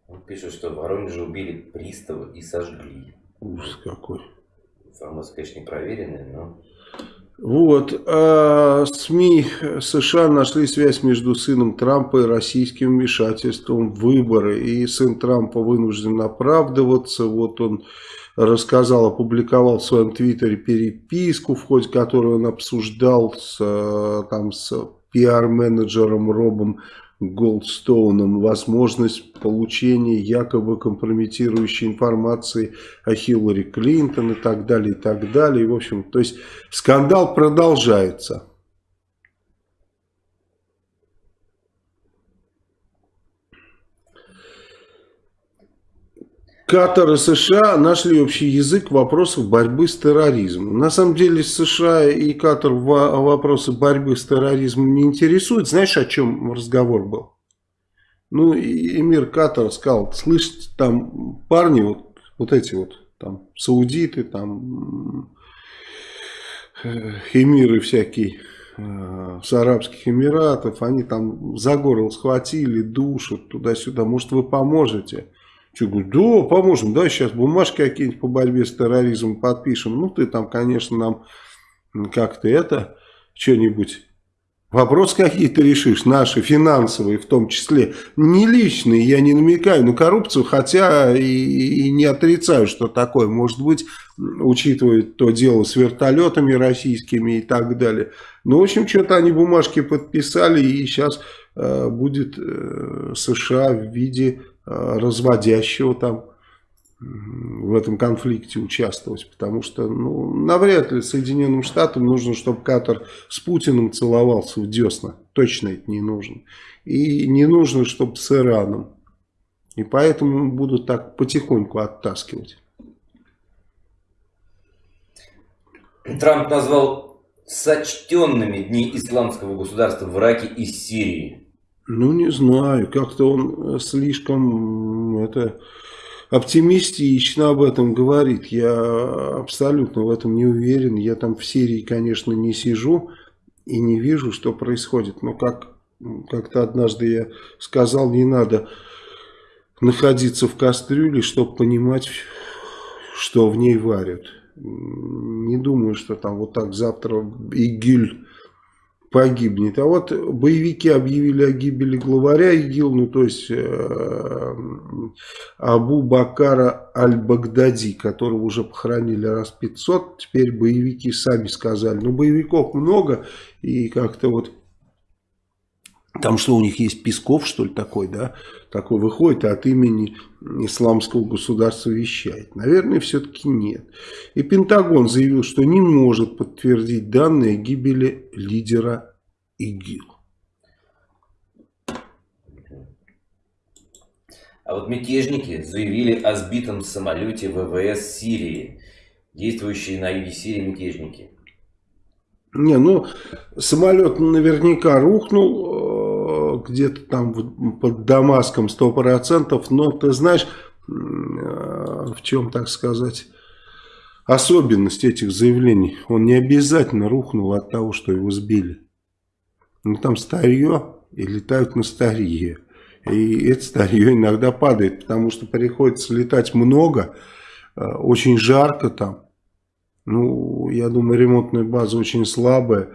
Он пишет, что в Воронеже убили пристава и сожгли. Ужас какой. Информация, конечно, не проверенная, но... Вот, а СМИ США нашли связь между сыном Трампа и российским вмешательством в выборы. И сын Трампа вынужден оправдываться. Вот он рассказал, опубликовал в своем твиттере переписку, в ходе которой он обсуждал с, там, с пиар-менеджером Робом Голдстоуном возможность получения якобы компрометирующей информации о Хиллари Клинтон и так далее, и так далее. В общем, то есть скандал продолжается. Катар и США нашли общий язык в вопросах борьбы с терроризмом. На самом деле США и Катар вопросы борьбы с терроризмом не интересуют. Знаешь, о чем разговор был? Ну, эмир Катар сказал, слышите, там парни, вот, вот эти вот, там, саудиты, там, э, эмиры всякие, э, с Арабских Эмиратов, они там за горло схватили, душат туда-сюда, может вы поможете? Че, говорю, да, поможем, да, сейчас бумажки какие-нибудь по борьбе с терроризмом подпишем. Ну, ты там, конечно, нам как-то это, что-нибудь, вопрос какие-то решишь, наши, финансовые в том числе. Не личные, я не намекаю на коррупцию, хотя и, и не отрицаю, что такое может быть, учитывая то дело с вертолетами российскими и так далее. Ну, в общем, что-то они бумажки подписали, и сейчас э, будет э, США в виде разводящего там в этом конфликте участвовать, потому что ну, навряд ли Соединенным Штатам нужно, чтобы Катар с Путиным целовался в десна. Точно это не нужно. И не нужно, чтобы с Ираном. И поэтому будут так потихоньку оттаскивать. Трамп назвал сочтенными дни исламского государства в Ираке и Сирии. Ну, не знаю, как-то он э, слишком это, оптимистично об этом говорит. Я абсолютно в этом не уверен. Я там в Сирии, конечно, не сижу и не вижу, что происходит. Но как как-то однажды я сказал, не надо находиться в кастрюле, чтобы понимать, что в ней варят. Не думаю, что там вот так завтра ИГИЛь погибнет. А вот боевики объявили о гибели главаря ИГИЛ, ну то есть э, Абу Бакара Аль-Багдади, которого уже похоронили раз 500. Теперь боевики сами сказали, ну боевиков много и как-то вот там что у них есть Песков, что ли, такой, да? Такой выходит и от имени исламского государства вещает. Наверное, все-таки нет. И Пентагон заявил, что не может подтвердить данные гибели лидера ИГИЛ. А вот мятежники заявили о сбитом самолете ВВС Сирии. Действующие на юге Сирии мятежники. Не, ну, самолет наверняка рухнул где-то там под Дамаском 100%, но ты знаешь, э, в чем, так сказать, особенность этих заявлений. Он не обязательно рухнул от того, что его сбили. Ну, там старье и летают на старье. И это старье иногда падает, потому что приходится летать много, э, очень жарко там. Ну, я думаю, ремонтная база очень слабая.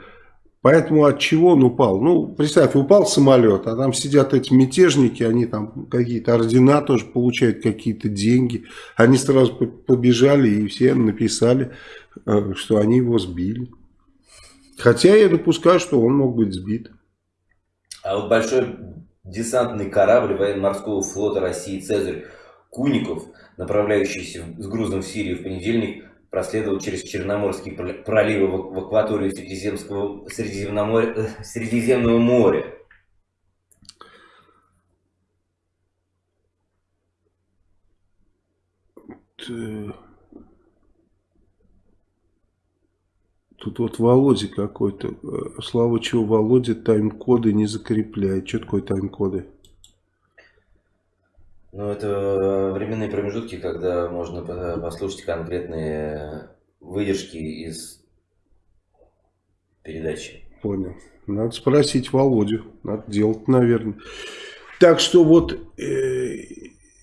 Поэтому от чего он упал? Ну, представь, упал самолет, а там сидят эти мятежники, они там какие-то ордена тоже получают, какие-то деньги. Они сразу побежали и все написали, э, что они его сбили. Хотя я допускаю, что он мог быть сбит. А вот большой десантный корабль военно-морского флота России «Цезарь» Куников, направляющийся с грузом в Сирию в понедельник, проследовал через Черноморские проливы в акваторию Средиземского, Средиземного, Средиземного моря. Тут вот Володя какой-то. Э, слава чего Володя тайм-коды не закрепляет. Что такое тайм-коды? Ну, это временные промежутки, когда можно послушать конкретные выдержки из передачи. Понял. Надо спросить Володю. Надо делать, наверное. Так что вот э,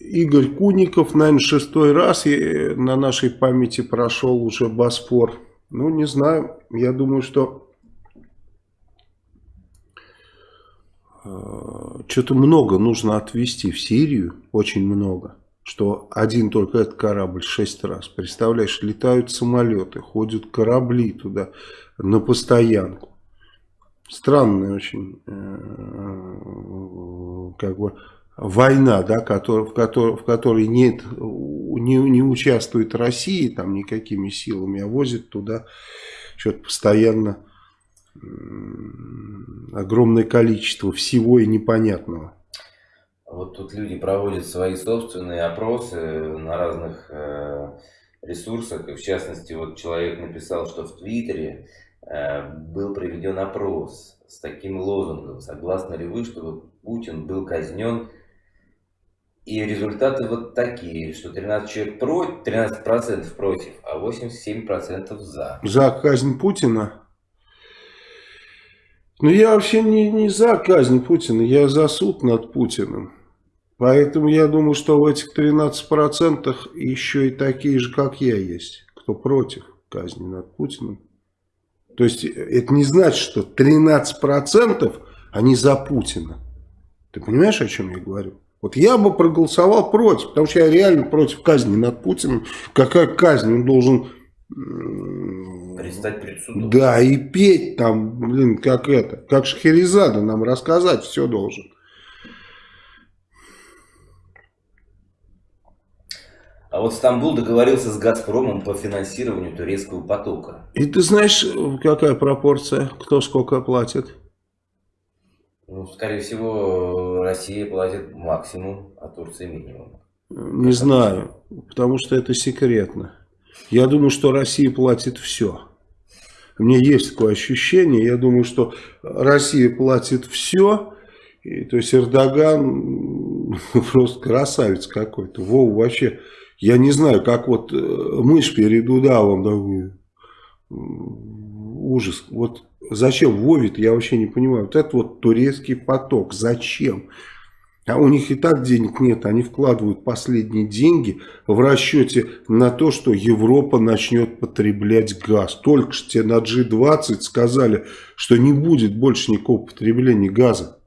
Игорь Куников, наверное, шестой раз э, на нашей памяти прошел уже Босфор. Ну, не знаю. Я думаю, что что-то много нужно отвезти в Сирию, очень много. Что один только этот корабль шесть раз. Представляешь, летают самолеты, ходят корабли туда на постоянку. Странная очень э, как бы война, да, в, которой, в которой нет, не, не участвует Россия там никакими силами, а возит туда что-то постоянно огромное количество всего и непонятного. Вот тут люди проводят свои собственные опросы на разных э, ресурсах. И в частности, вот человек написал, что в Твиттере э, был проведен опрос с таким лозунгом. Согласны ли вы, чтобы Путин был казнен? И результаты вот такие, что 13 человек против, 13% против, а 87% за. За казнь Путина? Ну, я вообще не, не за казнь Путина, я за суд над Путиным. Поэтому я думаю, что в этих 13% еще и такие же, как я, есть, кто против казни над Путиным. То есть, это не значит, что 13% они за Путина. Ты понимаешь, о чем я говорю? Вот я бы проголосовал против, потому что я реально против казни над Путиным. Какая казнь? Он должен Предстать перед судом. Да, и петь там, блин, как это, как Шахерезада нам рассказать все должен. А вот Стамбул договорился с Газпромом по финансированию турецкого потока. И ты знаешь, какая пропорция, кто сколько платит? Ну, скорее всего, Россия платит максимум, а Турция минимум. Не знаю, потому что это секретно. Я думаю, что Россия платит все. Меня есть такое ощущение. Я думаю, что Россия платит все. И, то есть Эрдоган просто красавец какой-то. Вов вообще, я не знаю, как вот э, мышь перед удавом. Да, ужас. Вот зачем Вовит, я вообще не понимаю. Вот это вот турецкий поток. Зачем? А у них и так денег нет, они вкладывают последние деньги в расчете на то, что Европа начнет потреблять газ. Только что тебе на G20 сказали, что не будет больше никакого потребления газа.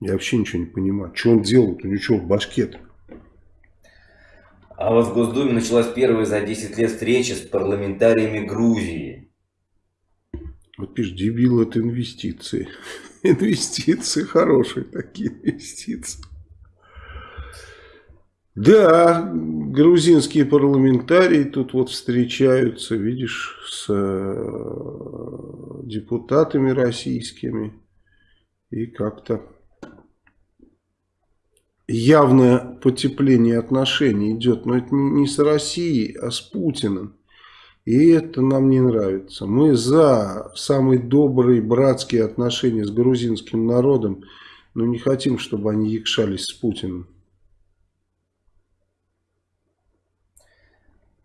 Я вообще ничего не понимаю, что он делает, у него что в башке -то? А вот в Госдуме началась первая за 10 лет встреча с парламентариями Грузии. Вот пишешь, дебил это инвестиции. Инвестиции хорошие такие инвестиции. Да, грузинские парламентарии тут вот встречаются, видишь, с э, депутатами российскими. И как-то явное потепление отношений идет. Но это не с Россией, а с Путиным. И это нам не нравится. Мы за самые добрые братские отношения с грузинским народом, но не хотим, чтобы они якшались с Путиным.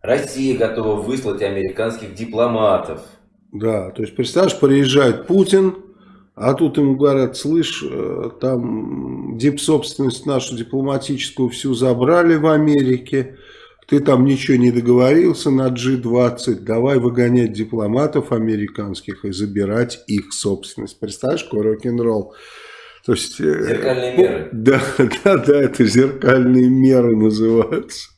Россия готова выслать американских дипломатов. Да, то есть, представляешь, приезжает Путин, а тут ему говорят, слышь, э, там дипсобственность нашу дипломатическую всю забрали в Америке, ты там ничего не договорился на G20, давай выгонять дипломатов американских и забирать их собственность. Представляешь, какой рок-н-ролл? То есть, э, зеркальные меры. Да, да, да, это зеркальные меры называются.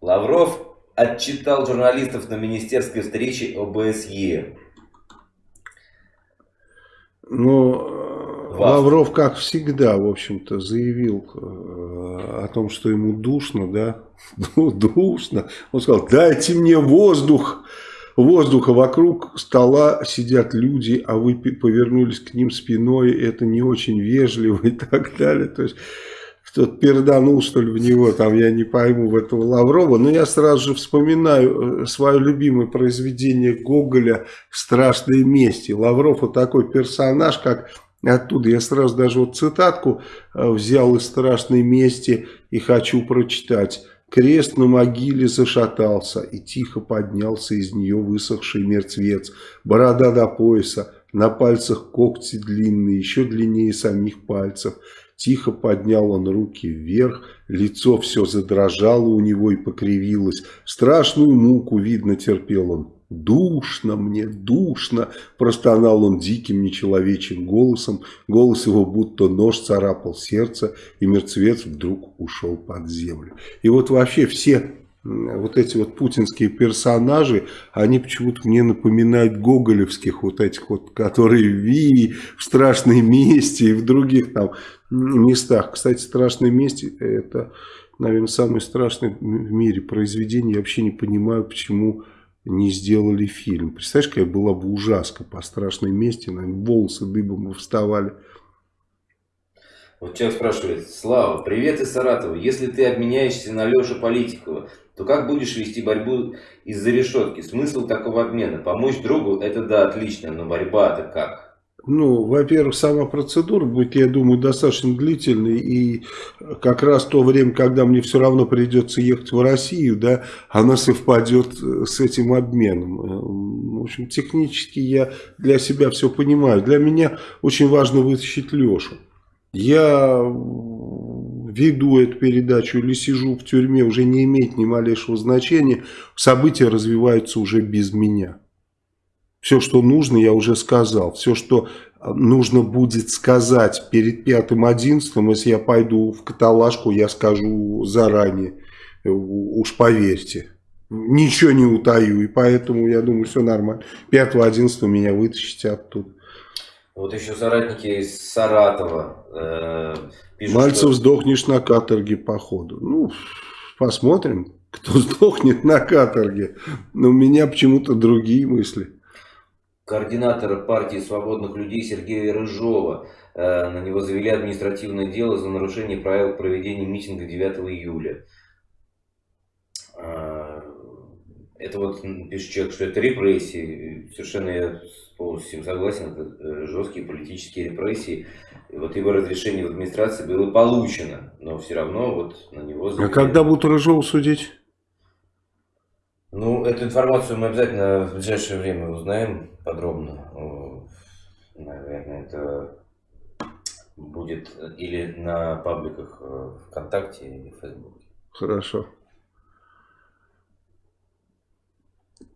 Лавров отчитал журналистов на министерской встрече ОБСЕ. Ну, Лавров, как всегда, в общем-то, заявил э, о том, что ему душно, да, ну, душно. Он сказал, дайте мне воздух, воздуха вокруг стола сидят люди, а вы повернулись к ним спиной, это не очень вежливо и так далее. То есть кто-то перданул, что ли, в него, там, я не пойму, в этого Лаврова, но я сразу же вспоминаю э, свое любимое произведение Гоголя «Страшные мести». Лавров вот такой персонаж, как Оттуда я сразу даже вот цитатку э, взял из страшной мести и хочу прочитать. Крест на могиле зашатался, и тихо поднялся из нее высохший мертвец. Борода до пояса, на пальцах когти длинные, еще длиннее самих пальцев. Тихо поднял он руки вверх, лицо все задрожало у него и покривилось. Страшную муку, видно, терпел он. «Душно мне, душно!» – простонал он диким нечеловечим голосом. Голос его будто нож царапал сердце, и мертвец вдруг ушел под землю. И вот вообще все вот эти вот путинские персонажи, они почему-то мне напоминают гоголевских вот этих вот, которые в Ви, в «Страшной мести» и в других там местах. Кстати, «Страшное месте» – это, наверное, самое страшное в мире произведение. Я вообще не понимаю, почему не сделали фильм. Представляешь, какая была бы ужаска по страшной мести, наверное, волосы дыбом бы вставали. Вот человек спрашивает, Слава, привет из Саратова. Если ты обменяешься на Лешу Политикова, то как будешь вести борьбу из-за решетки? Смысл такого обмена? Помочь другу, это да, отлично, но борьба-то как? Ну, во-первых, сама процедура будет, я думаю, достаточно длительной. И как раз то время, когда мне все равно придется ехать в Россию, да, она совпадет э, с этим обменом. Э, в общем, технически я для себя все понимаю. Для меня очень важно вытащить Лешу. Я веду эту передачу или сижу в тюрьме, уже не имеет ни малейшего значения. События развиваются уже без меня. Все, что нужно, я уже сказал. Все, что э, нужно будет сказать перед пятым одиннадцатым, если я пойду в каталажку, я скажу заранее. Э, уж поверьте. Ничего не утаю. И поэтому, я думаю, все нормально. 5-11 меня вытащите оттуда. Вот еще соратники из Саратова э, пишут, Мальцев что... сдохнешь на каторге походу. Ну, посмотрим, кто сдохнет на каторге. Но у меня почему-то другие мысли координатора партии свободных людей Сергея Рыжова. Э, на него завели административное дело за нарушение правил проведения митинга 9 июля. Э, это вот пишет человек, что это репрессии. Совершенно я полностью согласен. Это э, жесткие политические репрессии. И вот его разрешение в администрации было получено. Но все равно вот на него завели. А когда будут Рыжова судить? Ну, эту информацию мы обязательно в ближайшее время узнаем подробно. наверное, это будет или на пабликах э, ВКонтакте или в Фейсбуке. Хорошо.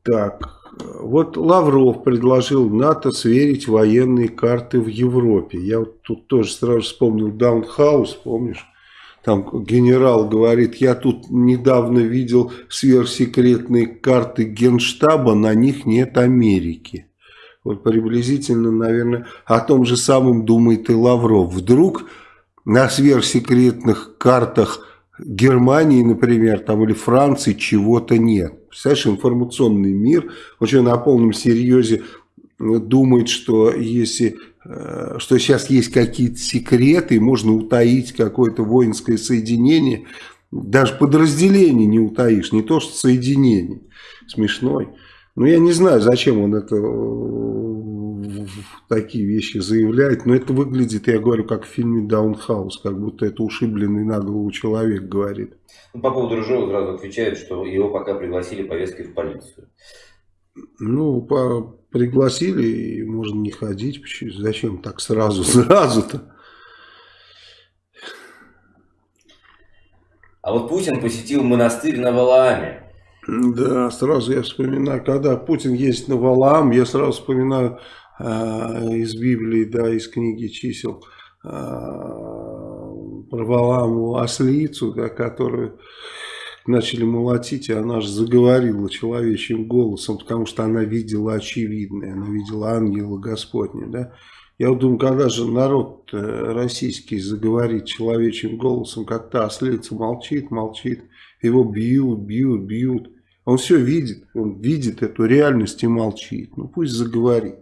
Так, вот Лавров предложил НАТО сверить военные карты в Европе. Я вот тут тоже сразу вспомнил Даунхаус, помнишь? Там генерал говорит, я тут недавно видел сверхсекретные карты Генштаба, на них нет Америки. Вот приблизительно, наверное, о том же самом думает и Лавров. Вдруг на сверхсекретных картах Германии, например, там, или Франции чего-то нет. Представляешь, информационный мир очень на полном серьезе думает, что если что сейчас есть какие-то секреты, можно утаить какое-то воинское соединение, даже подразделение не утаишь, не то что соединение. Смешной. Ну, я не знаю, зачем он это э, такие вещи заявляет, но это выглядит, я говорю, как в фильме «Даунхаус», как будто это ушибленный на голову человек говорит. Ну, по поводу Рыжова сразу отвечает, что его пока пригласили повесткой в полицию. Ну, по пригласили, и можно не ходить. Зачем так сразу, сразу-то? А вот Путин посетил монастырь на Валааме. Да, сразу я вспоминаю, когда Путин ездит на Валаам, я сразу вспоминаю э, из Библии, да, из книги чисел, э, про Валааму ослицу, да, которую начали молотить, и она же заговорила человечьим голосом, потому что она видела очевидное, она видела ангела Господня, да. Я вот думаю, когда же народ э, российский заговорит человечьим голосом, как та ослица молчит, молчит, его бьют, бьют, бьют. Он все видит, он видит эту реальность и молчит. Ну пусть заговорит.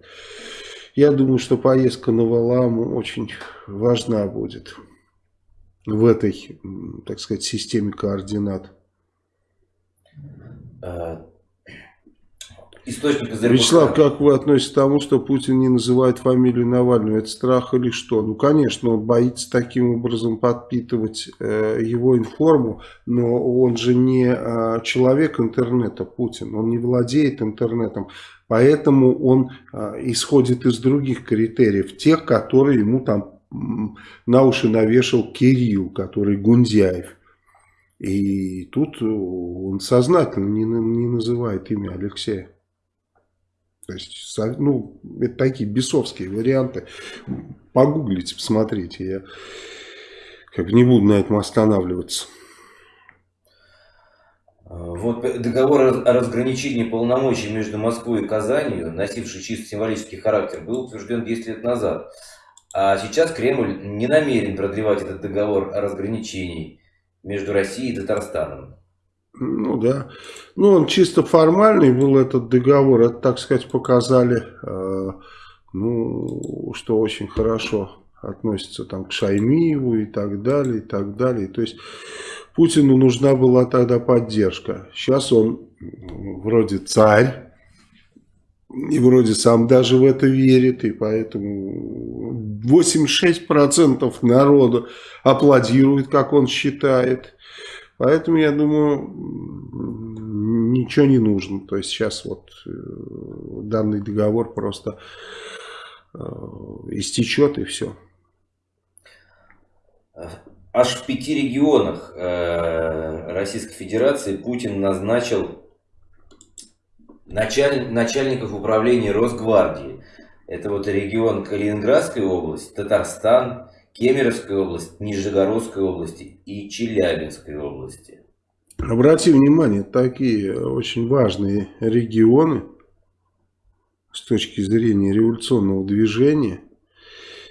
Я думаю, что поездка на Валаму очень важна будет в этой, так сказать, системе координат. А, источник из Вячеслав, как вы относитесь к тому, что Путин не называет фамилию Навального? Это страх или что? Ну, конечно, он боится таким образом подпитывать э, его информу, но он же не э, человек интернета, Путин. Он не владеет интернетом. Поэтому он э, исходит из других критериев, тех, которые ему там на уши навешал Кирилл, который Гундяев. И тут он сознательно не, не называет имя Алексея. То есть, ну, это такие бесовские варианты. Погуглите, посмотрите. Я как не буду на этом останавливаться. Вот договор о разграничении полномочий между Москвой и Казанью, носивший чисто символический характер, был утвержден 10 лет назад. А сейчас Кремль не намерен продлевать этот договор о разграничении между Россией и Татарстаном. Ну да. Ну он чисто формальный был этот договор. Это, так сказать, показали, э, ну, что очень хорошо относится там к Шаймиеву и так далее, и так далее. То есть Путину нужна была тогда поддержка. Сейчас он вроде царь, и вроде сам даже в это верит, и поэтому 86% народа аплодирует, как он считает. Поэтому, я думаю, ничего не нужно. То есть сейчас вот э, данный договор просто э, истечет и все. Аж в пяти регионах э, Российской Федерации Путин назначил началь, начальников управления Росгвардии. Это вот регион Калининградской области, Татарстан, Кемеровской области, Нижегородской области и Челябинской области. Обрати внимание, такие очень важные регионы с точки зрения революционного движения.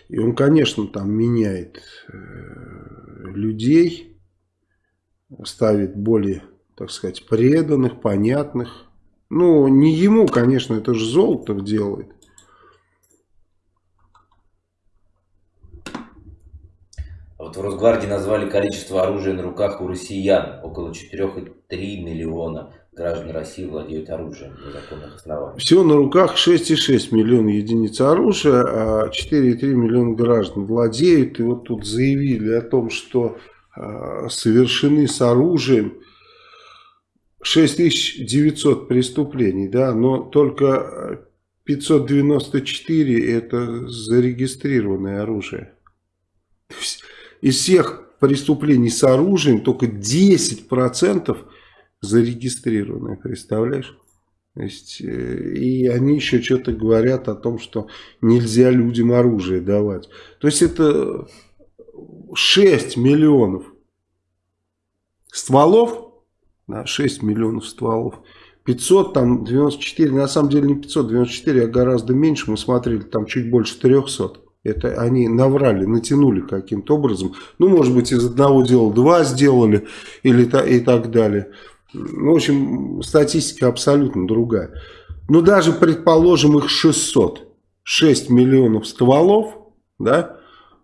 И он, конечно, там меняет э, людей, ставит более, так сказать, преданных, понятных. Ну, не ему, конечно, это же Золотов делает. Вот в Росгвардии назвали количество оружия на руках у россиян. Около 4,3 миллиона граждан России владеют оружием на законных основаниях. Всего на руках 6,6 миллиона единиц оружия, а 4,3 миллиона граждан владеют. И вот тут заявили о том, что э, совершены с оружием 6900 преступлений, да, но только 594 это зарегистрированное оружие. То есть из всех преступлений с оружием только 10% зарегистрированные, представляешь? То есть, э, и они еще что-то говорят о том, что нельзя людям оружие давать. То есть это 6 миллионов стволов, да, 6 миллионов стволов. 500, там 94, на самом деле не 594, а гораздо меньше, мы смотрели, там чуть больше 300. Это они наврали, натянули каким-то образом. Ну, может быть, из одного дела два сделали или и так далее. Ну, в общем, статистика абсолютно другая. Ну, даже, предположим, их 600. 6 миллионов стволов, да,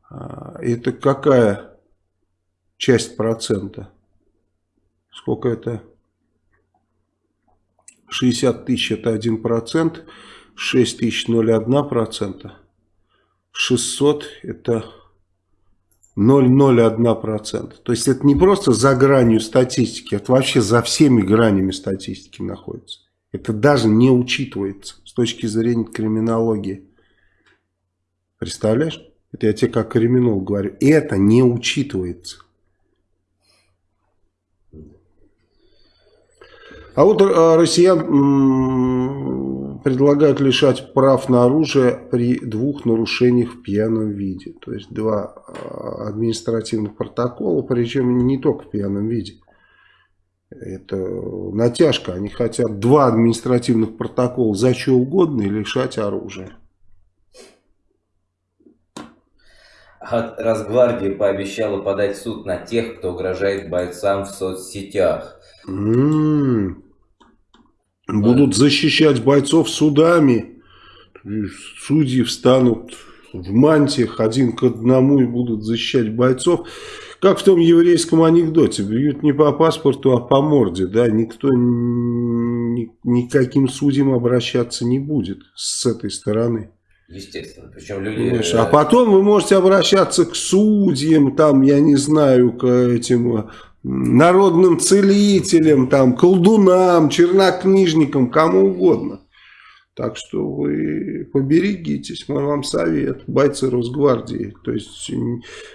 а, это какая часть процента? Сколько это? 60 тысяч это 1 процент, 6 тысяч 0,1 процента, 600 это 0,01%. То есть это не просто за гранью статистики, это вообще за всеми гранями статистики находится. Это даже не учитывается с точки зрения криминологии. Представляешь? Это я тебе как криминолог говорю. Это не учитывается. А вот э, россиян предлагают лишать прав на оружие при двух нарушениях в пьяном виде. То есть два а, административных протокола, причем не только в пьяном виде. Это натяжка. Они хотят два административных протокола за что угодно и лишать оружия. Росгвардия пообещала подать суд на тех, кто угрожает бойцам в соцсетях. М -м -м. Будут защищать бойцов судами. Судьи встанут в мантиях один к одному и будут защищать бойцов. Как в том еврейском анекдоте. Бьют не по паспорту, а по морде. Да? Никто ни, никаким судьям обращаться не будет с этой стороны. Естественно. Причем люди... Понимаешь, а потом вы можете обращаться к судьям, там, я не знаю, к этим народным целителям, там, колдунам, чернокнижникам, кому угодно. Так что вы поберегитесь, мой вам совет, бойцы Росгвардии. То есть,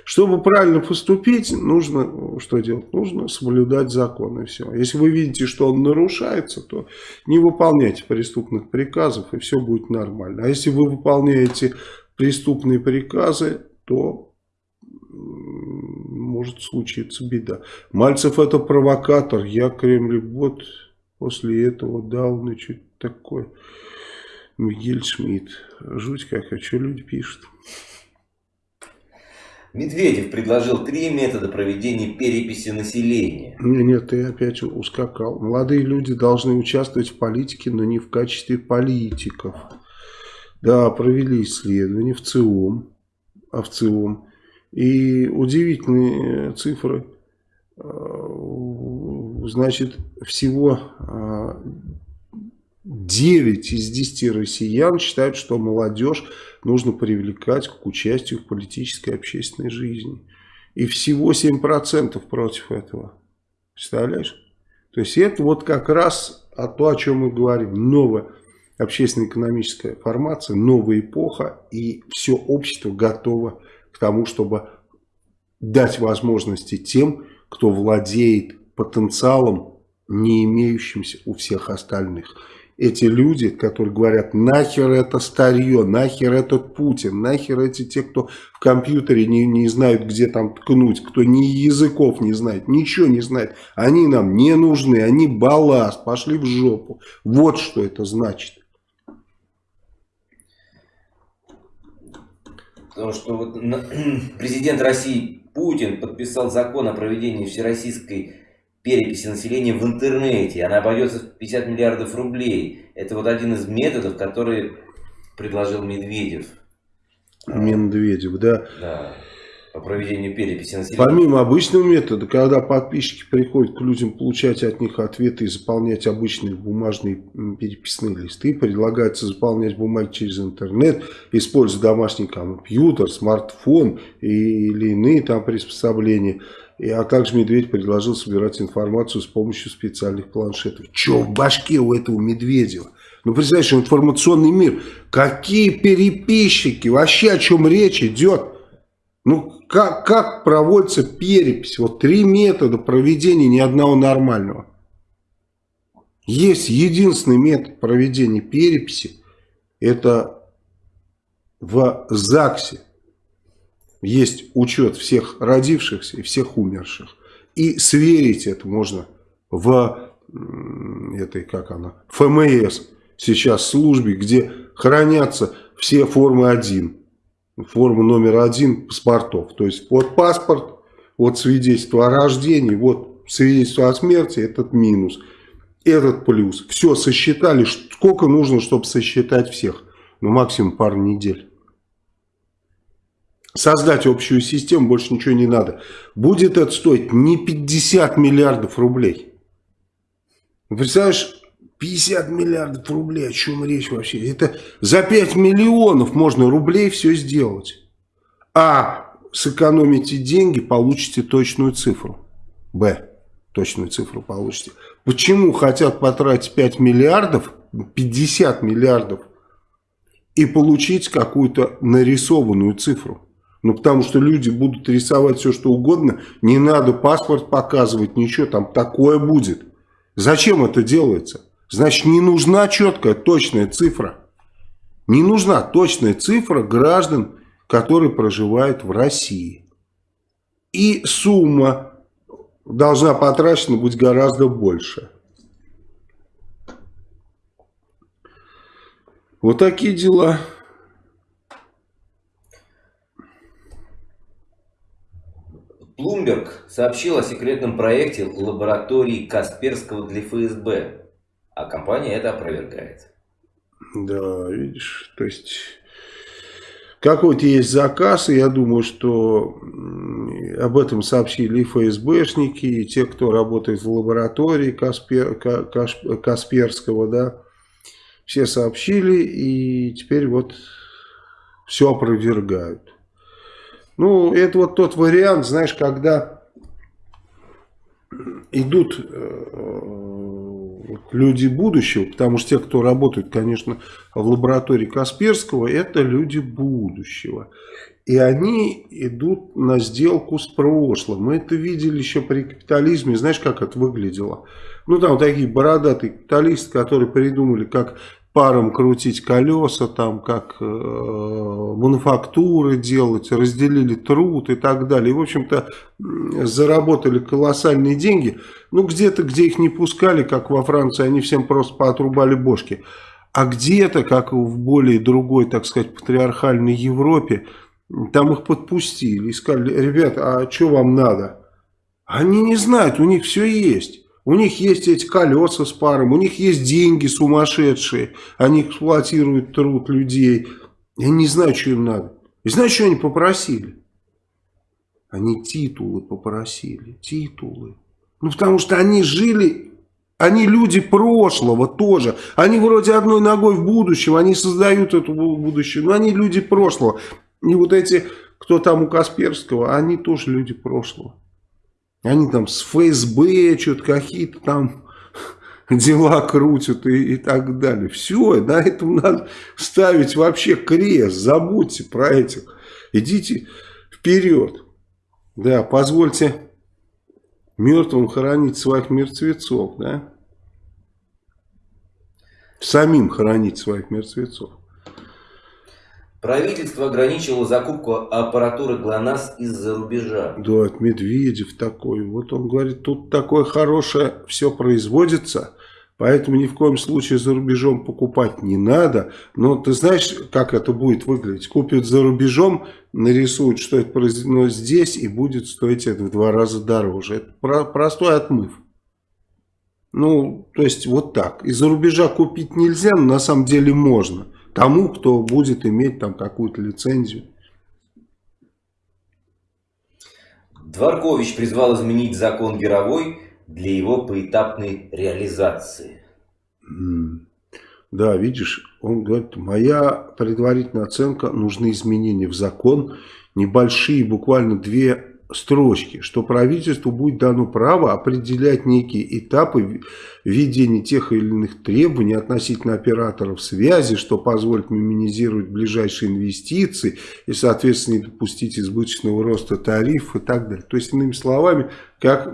чтобы правильно поступить, нужно что делать? Нужно соблюдать закон и все. Если вы видите, что он нарушается, то не выполняйте преступных приказов и все будет нормально. А если вы выполняете преступные приказы, то может случиться беда. Мальцев это провокатор, я Кремль, вот после этого дал, и что такое. Мигель Шмидт. Жуть как, а что люди пишут? Медведев предложил три метода проведения переписи населения. Нет, ты опять ускакал. Молодые люди должны участвовать в политике, но не в качестве политиков. Да, провели исследование в ЦИОМ, а в ЦИОМ и удивительные цифры. Э, значит, всего 9 э, из 10 россиян считают, что молодежь нужно привлекать к участию в политической и общественной жизни. И всего 7% против этого. Представляешь? То есть это вот как раз о то, о чем мы говорим. Новая общественно-экономическая формация, новая эпоха, и все общество готово к тому, чтобы дать возможности тем, кто владеет потенциалом, не имеющимся у всех остальных. Эти люди, которые говорят, нахер это старье, нахер этот Путин, нахер эти те, кто в компьютере не, не знают, где там ткнуть, кто ни языков не знает, ничего не знает, они нам не нужны, они балласт, пошли в жопу. Вот что это значит. Потому что вот президент России Путин подписал закон о проведении всероссийской переписи населения в интернете. Она обойдется в 50 миллиардов рублей. Это вот один из методов, который предложил Медведев. Медведев, да. Да по проведению переписи населения. Помимо обычного метода, когда подписчики приходят к людям получать от них ответы и заполнять обычные бумажные переписные листы, предлагается заполнять бумаги через интернет, используя домашний компьютер, смартфон или иные там приспособления. И, а также Медведь предложил собирать информацию с помощью специальных планшетов. Че в башке у этого Медведева? Ну, представляешь, информационный мир. Какие переписчики? Вообще о чем речь идет? Ну, как, как проводится перепись? Вот три метода проведения ни одного нормального. Есть единственный метод проведения переписи. Это в ЗАГСе. Есть учет всех родившихся и всех умерших. И сверить это можно в этой, как она, ФМС сейчас службе, где хранятся все формы 1. Форма номер один паспортов. То есть вот паспорт, вот свидетельство о рождении, вот свидетельство о смерти, этот минус, этот плюс. Все сосчитали, сколько нужно, чтобы сосчитать всех. Ну, максимум пару недель. Создать общую систему, больше ничего не надо. Будет это стоить не 50 миллиардов рублей. Представляешь, 50 миллиардов рублей, о чем речь вообще? Это за 5 миллионов можно рублей все сделать. А сэкономите деньги, получите точную цифру. Б. Точную цифру получите. Почему хотят потратить 5 миллиардов, 50 миллиардов и получить какую-то нарисованную цифру? Ну, потому что люди будут рисовать все, что угодно. Не надо паспорт показывать, ничего, там такое будет. Зачем это делается? Значит, не нужна четкая, точная цифра. Не нужна точная цифра граждан, которые проживают в России. И сумма должна потрачена быть гораздо больше. Вот такие дела. Блумберг сообщил о секретном проекте лаборатории Касперского для ФСБ, а компания это опровергает. Да, видишь, то есть какой-то есть заказ, и я думаю, что об этом сообщили и ФСБшники, и те, кто работает в лаборатории Каспер, Касперского, да, все сообщили, и теперь вот все опровергают. Ну, это вот тот вариант, знаешь, когда идут э, люди будущего, потому что те, кто работает, конечно, в лаборатории Касперского, это люди будущего. И они идут на сделку с прошлым. Мы это видели еще при капитализме. Знаешь, как это выглядело? Ну, там такие бородатые капиталисты, которые придумали, как паром крутить колеса, там как э, мануфактуры делать, разделили труд и так далее. И, в общем-то, заработали колоссальные деньги. Ну, где-то, где их не пускали, как во Франции, они всем просто поотрубали бошки. А где-то, как в более другой, так сказать, патриархальной Европе, там их подпустили и сказали, ребята, а что вам надо? Они не знают, у них все есть. У них есть эти колеса с паром, у них есть деньги сумасшедшие, они эксплуатируют труд людей. Я не знаю, что им надо. И знаешь, что они попросили? Они титулы попросили, титулы. Ну, потому что они жили, они люди прошлого тоже. Они вроде одной ногой в будущем, они создают это будущее, но они люди прошлого. И вот эти, кто там у Касперского, они тоже люди прошлого. Они там с ФСБ что-то какие-то там дела крутят и, и так далее. Все, на этом надо ставить вообще крест. Забудьте про этих. Идите вперед. Да, позвольте мертвым хоронить своих мертвецов, да? Самим хоронить своих мертвецов. Правительство ограничивало закупку аппаратуры ГЛОНАСС из-за рубежа. Да, Медведев такой. Вот он говорит, тут такое хорошее все производится, поэтому ни в коем случае за рубежом покупать не надо. Но ты знаешь, как это будет выглядеть? Купят за рубежом, нарисуют, что это произведено здесь, и будет стоить это в два раза дороже. Это про простой отмыв. Ну, то есть вот так. Из-за рубежа купить нельзя, но на самом деле можно тому, кто будет иметь там какую-то лицензию. Дворкович призвал изменить закон Геровой для его поэтапной реализации. Да, видишь, он говорит, моя предварительная оценка, нужны изменения в закон, небольшие, буквально две строчки, что правительству будет дано право определять некие этапы введения тех или иных требований относительно операторов связи, что позволит минимизировать ближайшие инвестиции и, соответственно, не допустить избыточного роста тарифов и так далее. То есть, иными словами, как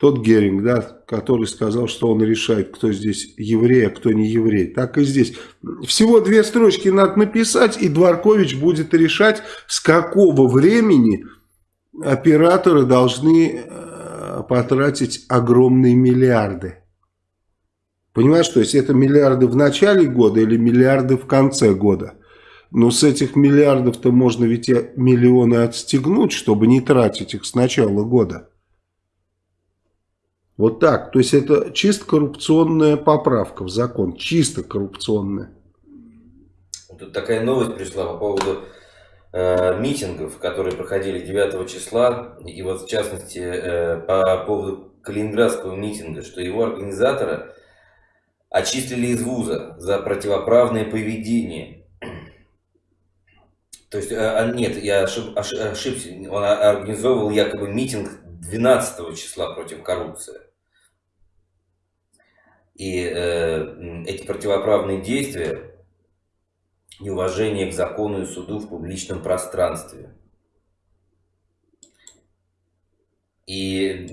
тот Геринг, да, который сказал, что он решает, кто здесь еврей, а кто не еврей. Так и здесь. Всего две строчки надо написать, и Дворкович будет решать, с какого времени операторы должны э, потратить огромные миллиарды. Понимаешь, то есть это миллиарды в начале года или миллиарды в конце года. Но с этих миллиардов-то можно ведь миллионы отстегнуть, чтобы не тратить их с начала года. Вот так. То есть это чисто коррупционная поправка в закон. Чисто коррупционная. Тут такая новость пришла по поводу митингов, которые проходили 9 числа. И вот в частности э, по поводу калининградского митинга, что его организатора очистили из вуза за противоправное поведение. То есть, э, нет, я ошиб, ошибся, он организовывал якобы митинг 12 числа против коррупции. И э, эти противоправные действия, неуважение к закону и суду в публичном пространстве. И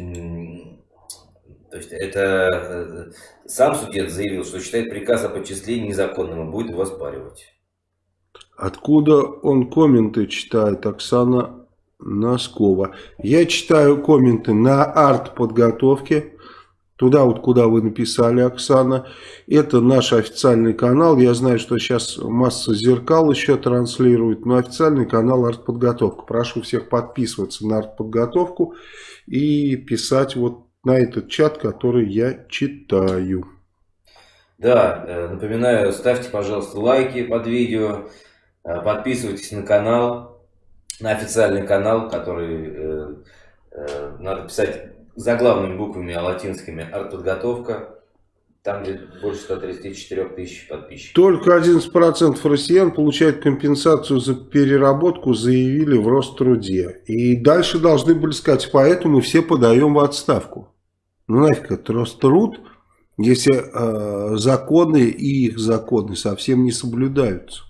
то есть это э, сам судья заявил, что считает приказ о подчислении незаконным и будет его оспаривать. Откуда он комменты читает, Оксана Носкова? Я читаю комменты на арт-подготовке Туда вот, куда вы написали, Оксана. Это наш официальный канал. Я знаю, что сейчас масса зеркал еще транслирует. Но официальный канал «Артподготовка». Прошу всех подписываться на «Артподготовку» и писать вот на этот чат, который я читаю. Да, э, напоминаю, ставьте, пожалуйста, лайки под видео. Э, подписывайтесь на канал, на официальный канал, который э, надо писать заглавными буквами, а латинскими артподготовка. Там где больше 134 тысяч подписчиков. Только 11% россиян получают компенсацию за переработку, заявили в Роструде. И дальше должны были сказать, поэтому все подаем в отставку. Ну нафиг это Роструд, если э, законы и их законы совсем не соблюдаются.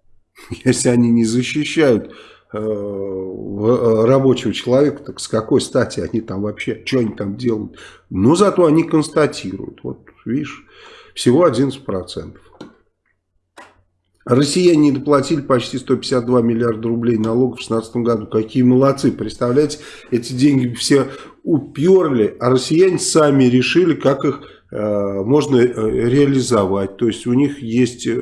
Если они не защищают рабочего человека, так с какой стати они там вообще, что они там делают. Но зато они констатируют. Вот видишь, всего 11%. Россияне не доплатили почти 152 миллиарда рублей налогов в 2016 году. Какие молодцы. Представляете, эти деньги все уперли, а россияне сами решили, как их э, можно э, реализовать. То есть у них есть э,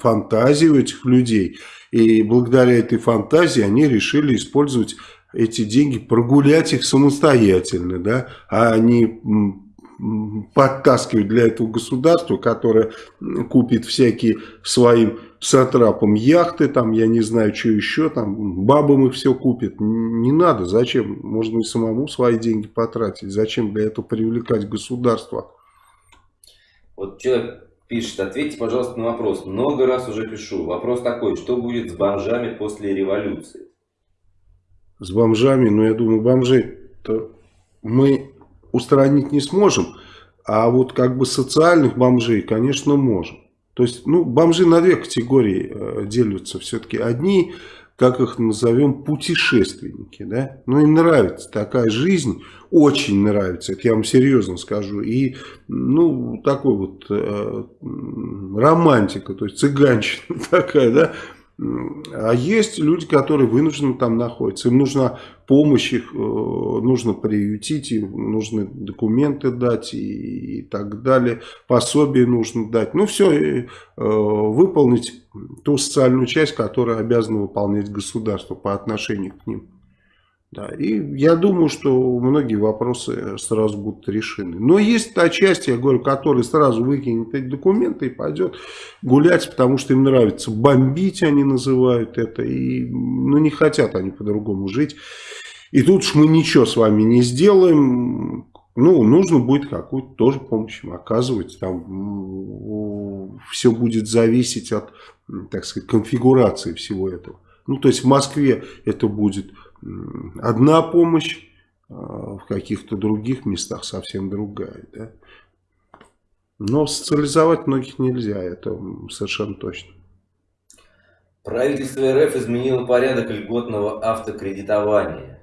фантазии у этих людей. И благодаря этой фантазии они решили использовать эти деньги, прогулять их самостоятельно, да, а не подтаскивать для этого государства, которое купит всякие своим сатрапам яхты, там, я не знаю, что еще, там, бабам их все купит. Не надо, зачем? Можно и самому свои деньги потратить. Зачем для этого привлекать государство? Вот человек пишет, ответьте, пожалуйста, на вопрос. Много раз уже пишу. Вопрос такой, что будет с бомжами после революции? С бомжами, ну, я думаю, бомжей-то мы устранить не сможем. А вот как бы социальных бомжей, конечно, можем. То есть, ну, бомжи на две категории э, делятся все-таки. Одни как их назовем, путешественники. Да? Ну, им нравится такая жизнь, очень нравится, это я вам серьезно скажу. И, ну, такой вот э, романтика, то есть цыганщина такая, да, а есть люди, которые вынуждены там находятся. Им нужна помощь, их э, нужно приютить, им нужны документы дать и, и так далее. Пособие нужно дать. Ну, все, э, выполнить ту социальную часть, которую обязано выполнять государство по отношению к ним. Да, и я думаю, что многие вопросы сразу будут решены. Но есть та часть, я говорю, которая сразу выкинет эти документы и пойдет гулять, потому что им нравится бомбить, они называют это, и ну, не хотят они по-другому жить. И тут уж мы ничего с вами не сделаем, ну, нужно будет какую-то тоже помощь им оказывать. Там все будет зависеть от, так сказать, конфигурации всего этого. Ну, то есть в Москве это будет одна помощь, а в каких-то других местах совсем другая. Да? Но социализовать многих нельзя, это совершенно точно. Правительство РФ изменило порядок льготного автокредитования.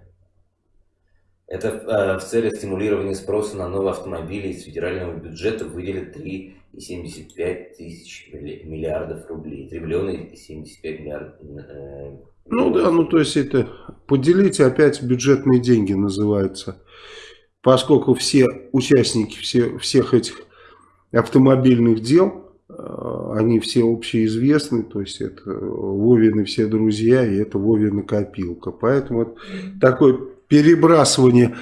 Это э, в целях стимулирования спроса на новые автомобили из федерального бюджета выделят 3,75 тысяч миллиардов рублей. Триллиона и 75 миллиардов. Ну да, ну то есть это поделите опять бюджетные деньги называется. Поскольку все участники все, всех этих автомобильных дел, э, они все общеизвестны, то есть это Вовины все друзья и это Вовина копилка. Поэтому вот такое перебрасывание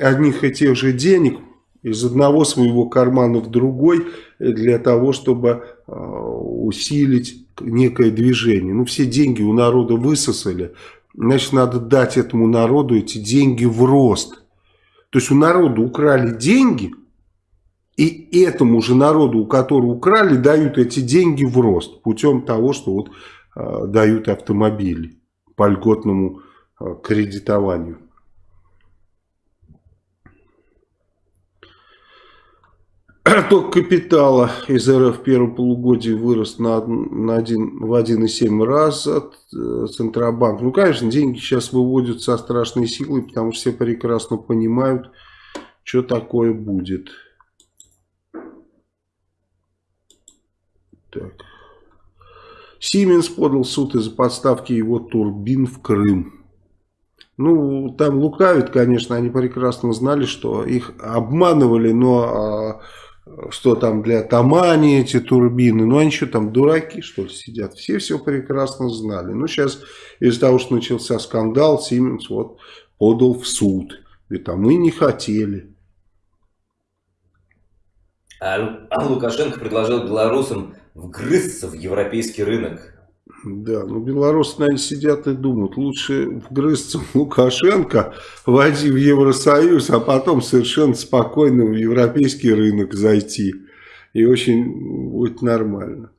одних и тех же денег из одного своего кармана в другой для того, чтобы э, усилить некое движение. Ну, все деньги у народа высосали, значит, надо дать этому народу эти деньги в рост. То есть у народа украли деньги – и этому же народу, у которого украли, дают эти деньги в рост путем того, что вот э, дают автомобили по льготному э, кредитованию. Ток капитала из РФ в первом полугодии вырос на, на один, в 1,7 раз от э, Центробанк. Ну, конечно, деньги сейчас выводят со страшной силой, потому что все прекрасно понимают, что такое будет. Так. Сименс подал суд из-за подставки его турбин в Крым. Ну, там лукавят, конечно, они прекрасно знали, что их обманывали, но а, что там для Тамани эти турбины, ну они что там, дураки что ли сидят, все все прекрасно знали. Ну, сейчас из-за того, что начался скандал, Сименс вот подал в суд, говорит, а мы не хотели. А, а Лукашенко предложил белорусам вгрызться в европейский рынок. Да, ну белорусы, наверное, сидят и думают, лучше вгрызться в Лукашенко, войти в Евросоюз, а потом совершенно спокойно в европейский рынок зайти. И очень будет нормально.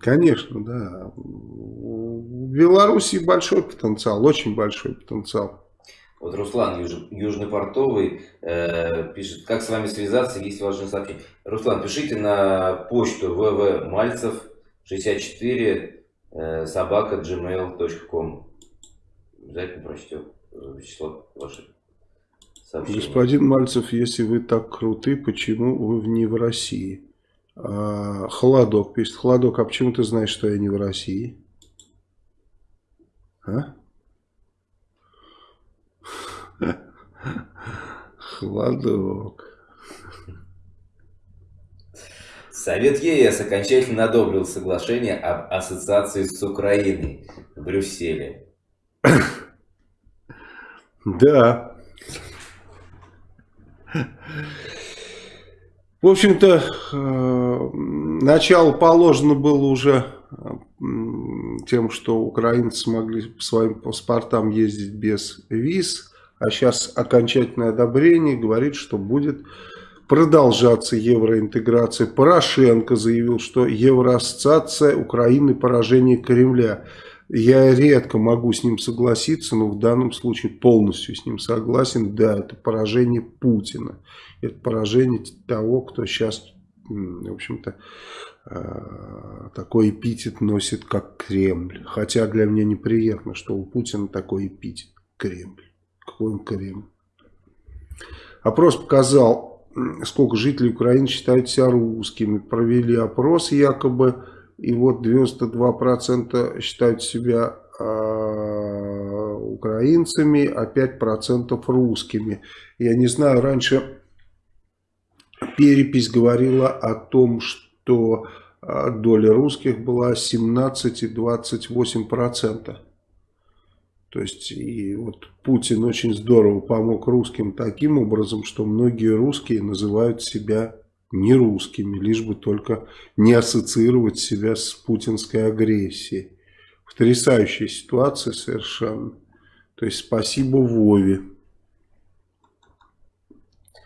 Конечно, да. В Беларуси большой потенциал, очень большой потенциал. Вот Руслан Юж, Южный Портовый э, пишет, как с вами связаться, есть важное сообщение. Руслан, пишите на почту www.мальцев64 э, собака gmail.com. Обязательно прочтем э, Вячеслав ваши сообщения. Господин Мальцев, если вы так круты, почему вы не в России? А, Холодок пишет. Холодок, а почему ты знаешь, что я не в России? А? Холодок. Совет ЕС окончательно одобрил соглашение об ассоциации с Украиной в Брюсселе. Да. В общем-то, э, начало положено было уже тем, что украинцы смогли по своим паспортам ездить без виз а сейчас окончательное одобрение говорит, что будет продолжаться евроинтеграция. Порошенко заявил, что евроассоциация Украины поражение Кремля. Я редко могу с ним согласиться, но в данном случае полностью с ним согласен. Да, это поражение Путина. Это поражение того, кто сейчас, в общем-то, э, такой эпитет носит, как Кремль. Хотя для меня неприятно, что у Путина такой эпитет Кремль какой он Крым. Опрос показал, сколько жителей Украины считают себя русскими. Провели опрос якобы, и вот 92% считают себя э, украинцами, а 5% русскими. Я не знаю, раньше перепись говорила о том, что а, доля русских была 17,28%. То есть и вот Путин очень здорово помог русским таким образом, что многие русские называют себя не русскими, лишь бы только не ассоциировать себя с путинской агрессией. Потрясающая ситуация совершенно. То есть спасибо Вове.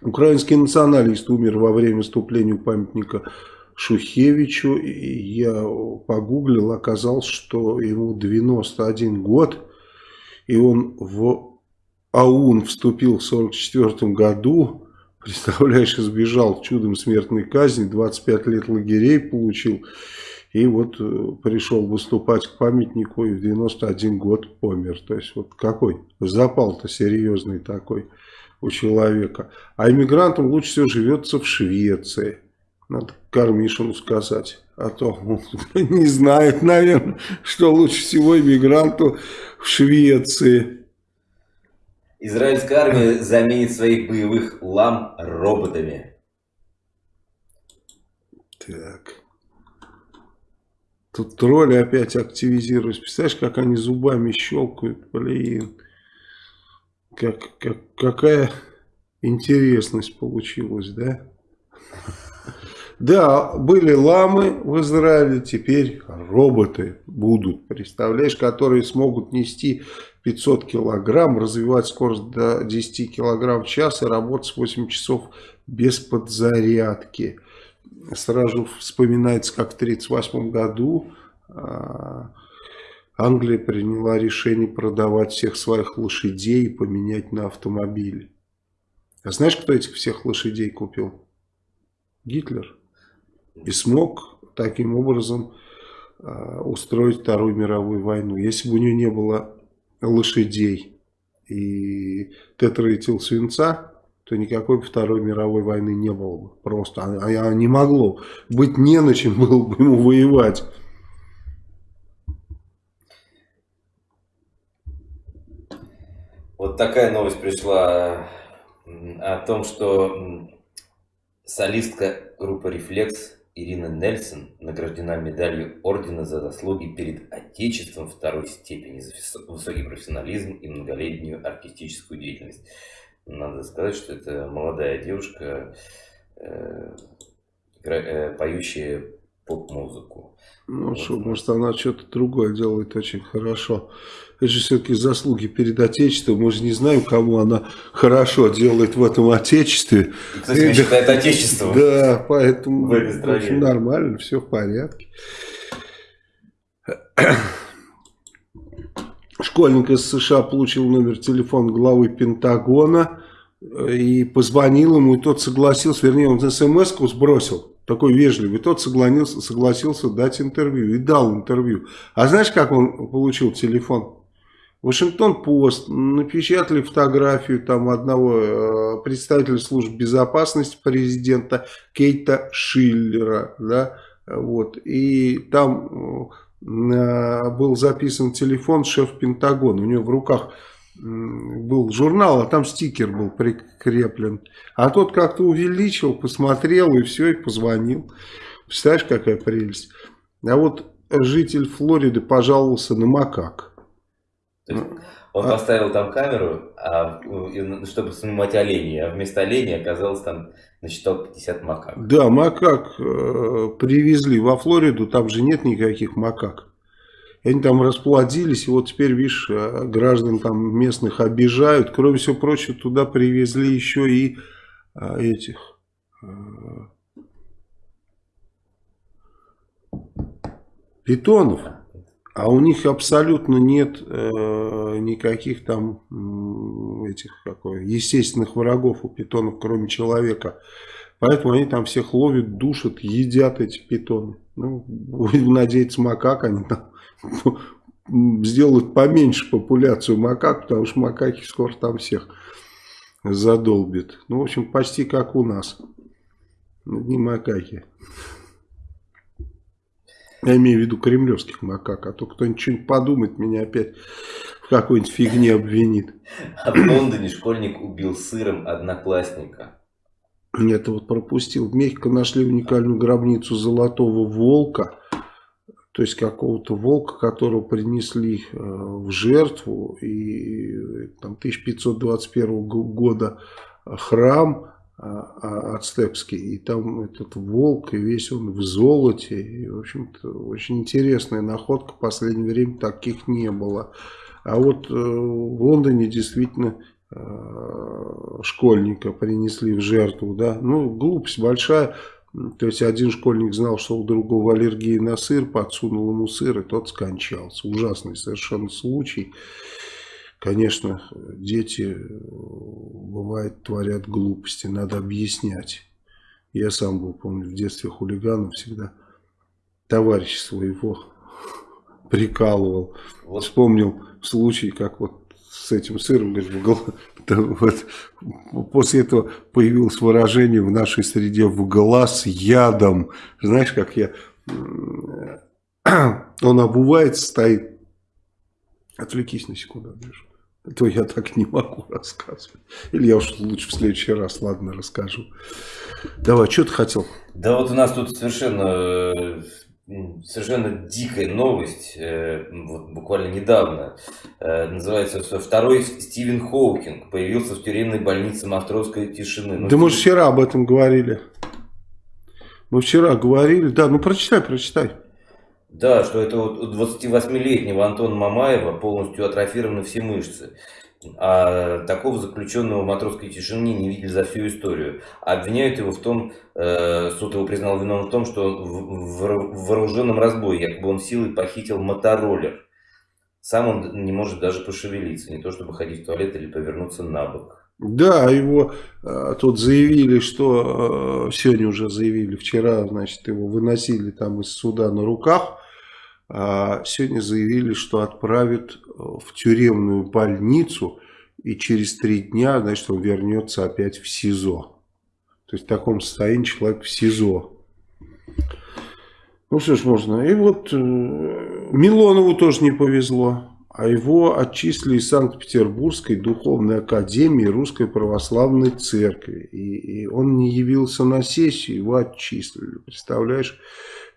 Украинский националист умер во время вступления у памятника Шухевичу. И я погуглил, оказалось, что ему 91 год. И он в АУН вступил в 1944 году, представляешь, избежал чудом смертной казни, 25 лет лагерей получил, и вот э, пришел выступать к памятнику и в 91 год помер. То есть вот какой запал-то серьезный такой у человека. А иммигрантам лучше всего живется в Швеции. Надо Кармишину сказать. А то он не знает, наверное, что лучше всего иммигранту в Швеции. Израильская армия заменит своих боевых лам роботами. Так. Тут тролли опять активизируются. Представляешь, как они зубами щелкают, блин. Как, как, какая интересность получилась, да? Да, были ламы в Израиле, теперь роботы будут, представляешь, которые смогут нести 500 килограмм, развивать скорость до 10 килограмм в час и работать 8 часов без подзарядки. Сразу вспоминается, как в 1938 году а, Англия приняла решение продавать всех своих лошадей и поменять на автомобили. А знаешь, кто этих всех лошадей купил? Гитлер. И смог таким образом э, устроить Вторую мировую войну. Если бы у него не было лошадей и тетраэтил свинца, то никакой Второй мировой войны не было бы. Просто а, а не могло быть не на чем было бы ему воевать. Вот такая новость пришла о том, что солистка группы «Рефлекс» Ирина Нельсон награждена медалью Ордена за заслуги перед Отечеством второй степени за высокий профессионализм и многолетнюю артистическую деятельность. Надо сказать, что это молодая девушка, э, э, поющая поп-музыку. Ну вот. что, может она что-то другое делает очень хорошо. Это же все-таки заслуги перед Отечеством. Мы же не знаем, кому она хорошо делает в этом Отечестве. Кстати, и, считает Отечество. Да, поэтому в, общем, нормально, все в порядке. Школьник из США получил номер телефона главы Пентагона и позвонил ему, и тот согласился, вернее, он смс-ку сбросил такой вежливый, тот согласился, согласился дать интервью и дал интервью. А знаешь, как он получил телефон? Вашингтон-Пост напечатали фотографию там одного э, представителя служб безопасности президента Кейта Шиллера, да, вот, и там э, был записан телефон шеф Пентагона, у него в руках был журнал, а там стикер был прикреплен. А тот как-то увеличил, посмотрел и все, и позвонил. Представляешь, какая прелесть. А вот житель Флориды пожаловался на макак. Он а... поставил там камеру, а, чтобы снимать оленей, а вместо оленей оказалось там насчитал 50 макак. Да, макак э, привезли во Флориду, там же нет никаких макак. Они там расплодились, и вот теперь, видишь, э, граждан там местных обижают. Кроме всего прочего, туда привезли еще и а, этих... А, питонов. А у них абсолютно нет э, никаких там этих какой, естественных врагов у питонов, кроме человека. Поэтому они там всех ловят, душат, едят эти питоны. Ну, будем надеяться, макак они там сделают поменьше популяцию макак, потому что макаки скоро там всех задолбит. Ну, в общем, почти как у нас. Не макаки. Я имею в виду кремлевских макак, а то кто-нибудь что-нибудь подумает, меня опять в какой-нибудь фигне обвинит. А в Лондоне школьник убил сыром одноклассника. Это вот пропустил. В Мехико нашли уникальную гробницу золотого волка то есть какого-то волка, которого принесли э, в жертву, и там 1521 года храм ацтекский, и там этот волк, и весь он в золоте, и, в общем-то, очень интересная находка, в последнее время таких не было. А вот э, в Лондоне действительно э, школьника принесли в жертву, да, ну, глупость большая, то есть один школьник знал, что у другого аллергия на сыр, подсунул ему сыр, и тот скончался. Ужасный совершенно случай. Конечно, дети, бывает, творят глупости, надо объяснять. Я сам был, помню, в детстве хулиганом всегда товарища своего прикалывал. Вот. Вспомнил случай, как вот с этим сыром, говорит, вот, после этого появилось выражение в нашей среде в глаз ядом. Знаешь, как я... Он обувается, стоит. Отвлекись на секунду, Андрюш. То я так не могу рассказывать. Или я уж лучше в следующий раз, ладно, расскажу. Давай, что ты хотел? Да вот у нас тут совершенно совершенно дикая новость, э, вот буквально недавно. Э, называется, что второй Стивен Хоукинг появился в тюремной больнице Мостровской тишины. Ну, да мы же вчера об этом говорили. Мы вчера говорили, да, ну прочитай, прочитай. Да, что это вот у 28-летнего Антона Мамаева полностью атрофированы все мышцы. А такого заключенного в матросской тишине не видели за всю историю. Обвиняют его в том, э, суд его признал виновным в том, что в, в вооруженном разбое якобы он силой похитил мотороллер. Сам он не может даже пошевелиться, не то чтобы ходить в туалет или повернуться на бок. Да, его э, тут заявили, что э, сегодня уже заявили, вчера, значит, его выносили там из суда на руках. А сегодня заявили, что отправят э, в тюремную больницу, и через три дня, значит, он вернется опять в СИЗО. То есть в таком состоянии человек в СИЗО. Ну что ж можно. И вот э, Милонову тоже не повезло. А его отчислили из Санкт-Петербургской духовной академии Русской Православной Церкви. И, и он не явился на сессию, его отчислили. Представляешь?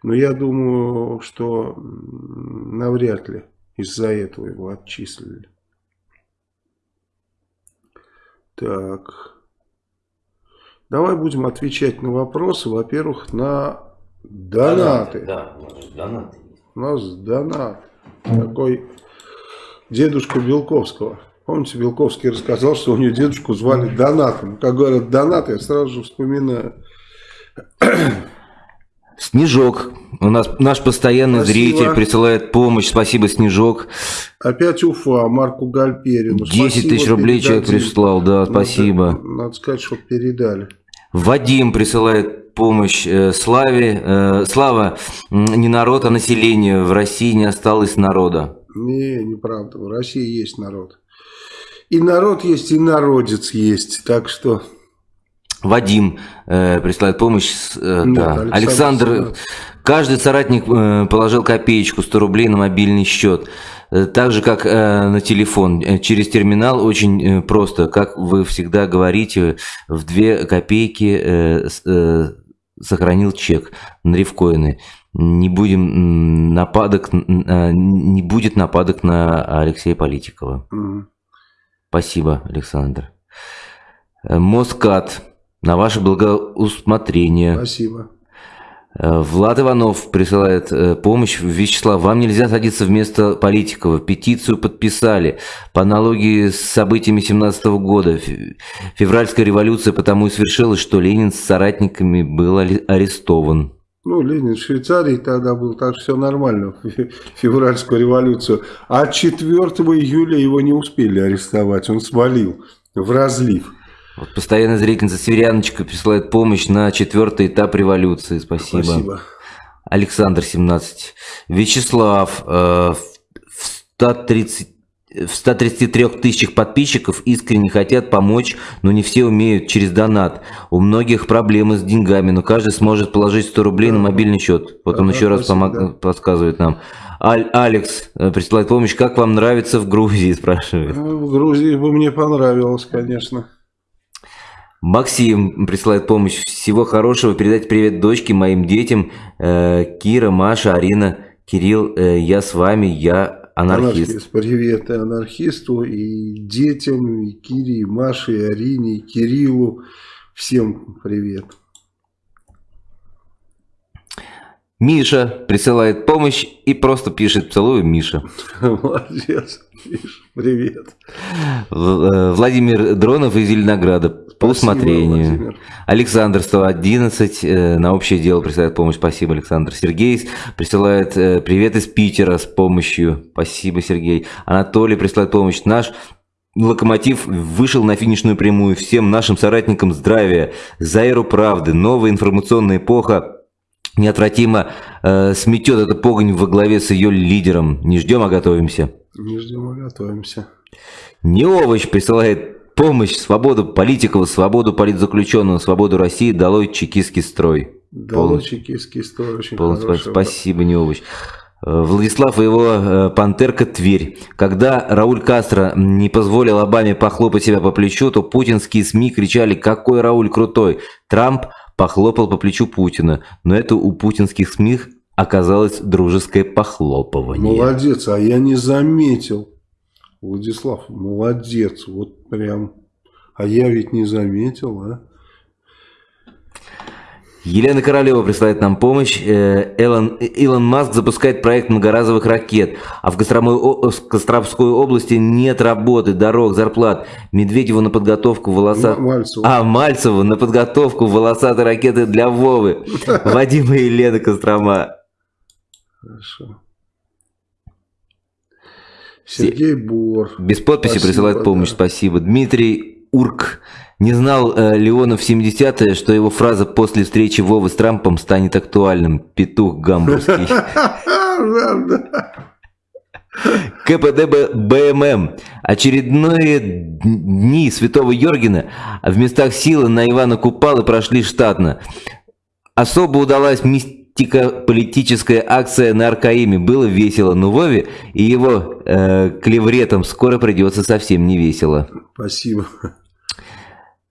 Но я думаю, что навряд ли из-за этого его отчислили. Так. Давай будем отвечать на вопросы. Во-первых, на донаты. Да, донаты. У нас донат. Такой дедушка Белковского. Помните, Белковский рассказал, что у него дедушку звали Донатом. Как говорят Донат, я сразу же вспоминаю Снежок. У нас наш постоянный Спасибо. зритель присылает помощь. Спасибо, Снежок. Опять Уфа, Марку Гальперину. 10 тысяч рублей человек прислал, да, спасибо. Надо, надо сказать, что передали. Вадим присылает помощь э, Славе. Э, Слава, не народ, а население. В России не осталось народа. Не, неправда. В России есть народ. И народ есть, и народец есть. Так что... Вадим э, присылает помощь. Э, Нет, да. Александр, Александр каждый соратник э, положил копеечку, 100 рублей на мобильный счет. Э, так же, как э, на телефон. Э, через терминал очень э, просто. Как вы всегда говорите, в 2 копейки э, э, сохранил чек на рифкоины. Не будем нападок, э, не будет нападок на Алексея Политикова. Угу. Спасибо, Александр. Москат на ваше благоусмотрение. Спасибо. Э, Влад Иванов присылает э, помощь. Вячеслав, вам нельзя садиться вместо Политикова. Петицию подписали. По аналогии с событиями 17 года. Февральская революция потому и свершилась, что Ленин с соратниками был арестован. Ну, Ленин в Швейцарии тогда был, так все нормально, февральскую революцию. А 4 июля его не успели арестовать, он свалил в разлив. Вот постоянная зрительница Северяночка присылает помощь на четвертый этап революции. Спасибо. Спасибо. Александр 17. Вячеслав э, в 130 в 133 тысячах подписчиков искренне хотят помочь, но не все умеют через донат. У многих проблемы с деньгами, но каждый сможет положить 100 рублей на мобильный счет. Вот он еще раз помог, подсказывает нам. Аль, Алекс э, присылает помощь. Как вам нравится в Грузии, спрашивает. В Грузии бы мне понравилось, конечно. Максим присылает помощь. Всего хорошего. Передать привет дочке, моим детям. Э, Кира, Маша, Арина, Кирилл. Э, я с вами, я анархист. анархист. Привет анархисту, и детям, и Кире, и Маше, и Арине, и Кириллу. Всем привет. Миша присылает помощь и просто пишет «Целую, Миша». Молодец, Миша, привет. Э, Владимир Дронов из Зеленограда по усмотрению. Владимир. Александр 111 э, на общее дело присылает помощь. Спасибо, Александр. Сергей присылает э, привет из Питера с помощью. Спасибо, Сергей. Анатолий присылает помощь. Наш Локомотив вышел на финишную прямую. Всем нашим соратникам здравия, Заиру правды. Новая информационная эпоха неотвратимо э, сметет эту погонь во главе с ее лидером. Не ждем, а готовимся. Не ждем, а готовимся. Не овощ присылает помощь, свободу политиков, свободу политзаключенного, свободу России, долой чекистский строй. Долой чекистский строй, очень Пол... Спасибо, не овощ. Э, Владислав и его э, «Пантерка Тверь». Когда Рауль Кастро не позволил Обаме похлопать себя по плечу, то путинские СМИ кричали «Какой Рауль крутой!». Трамп похлопал по плечу Путина, но это у путинских СМИ оказалось дружеское похлопывание. Молодец, а я не заметил. Владислав, молодец, вот прям. А я ведь не заметил, а? Елена Королева присылает нам помощь. Э, Элон, Илон Маск запускает проект многоразовых ракет. А в Костромской области нет работы, дорог, зарплат. Медведеву на подготовку волосат... Мальцеву. А, Мальцеву на подготовку волосатой ракеты для Вовы. Вадима и Елена Кострома. Хорошо. Сергей Бор. Без подписи спасибо, присылает помощь, да. спасибо. Дмитрий Урк. Не знал э, в 70-е, что его фраза после встречи Вовы с Трампом станет актуальным. Петух гамбургский. КПД БММ. Очередные дни Святого Йоргена в местах силы на Ивана Купалы прошли штатно. Особо удалась мистико-политическая акция на Аркаиме. Было весело, но Вове и его э, клевретам скоро придется совсем не весело. Спасибо.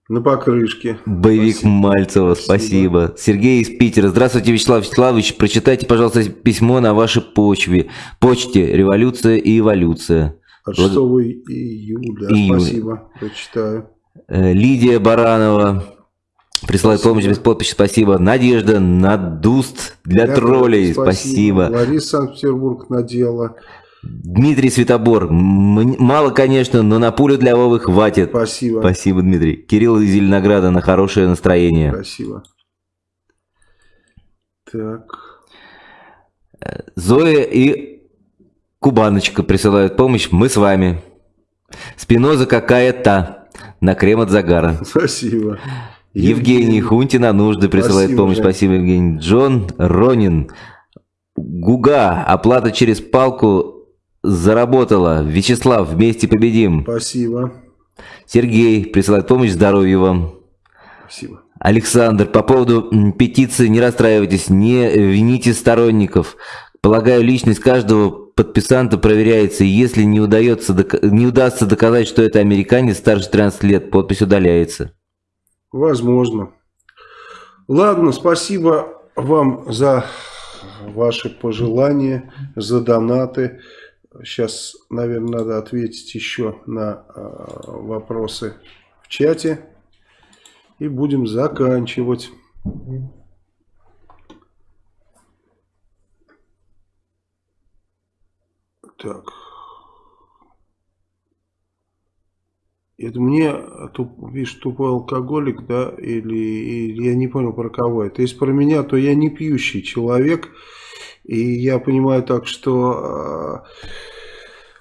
На покрышке. Боевик спасибо. Мальцева, спасибо. спасибо. Сергей из Питера. Здравствуйте, Вячеслав Вячеславович. Прочитайте, пожалуйста, письмо на вашей почве. Почте «Революция и эволюция». От 6 июля. июля. Спасибо, прочитаю. Э, Лидия Баранова. Присылает помощь без подписи, спасибо. Надежда Надуст для, для троллей, спасибо. спасибо. Лариса Санкт-Петербург надела. Дмитрий Светобор. Мало, конечно, но на пулю для Вовы хватит. Спасибо. Спасибо, Дмитрий. Кирилл из Зеленограда на хорошее настроение. Спасибо. Так. Зоя и Кубаночка присылают помощь. Мы с вами. Спиноза какая-то. На крем от загара. Спасибо. Евгений, Евгений Хунтина нужды присылает Спасибо, помощь. Жень. Спасибо, Евгений. Джон Ронин. Гуга. Оплата через палку заработала. Вячеслав, вместе победим. Спасибо. Сергей присылает помощь, здоровья вам. Спасибо. Александр, по поводу петиции не расстраивайтесь, не вините сторонников. Полагаю, личность каждого подписанта проверяется, и если не, удается, не удастся доказать, что это американец старше 13 лет, подпись удаляется. Возможно. Ладно, спасибо вам за ваши пожелания, за донаты. Сейчас, наверное, надо ответить еще на э, вопросы в чате. И будем заканчивать. Так. Это мне, туп, видишь, тупой алкоголик, да, или, или я не понял про кого это. Если про меня, то я не пьющий человек. И я понимаю так, что э,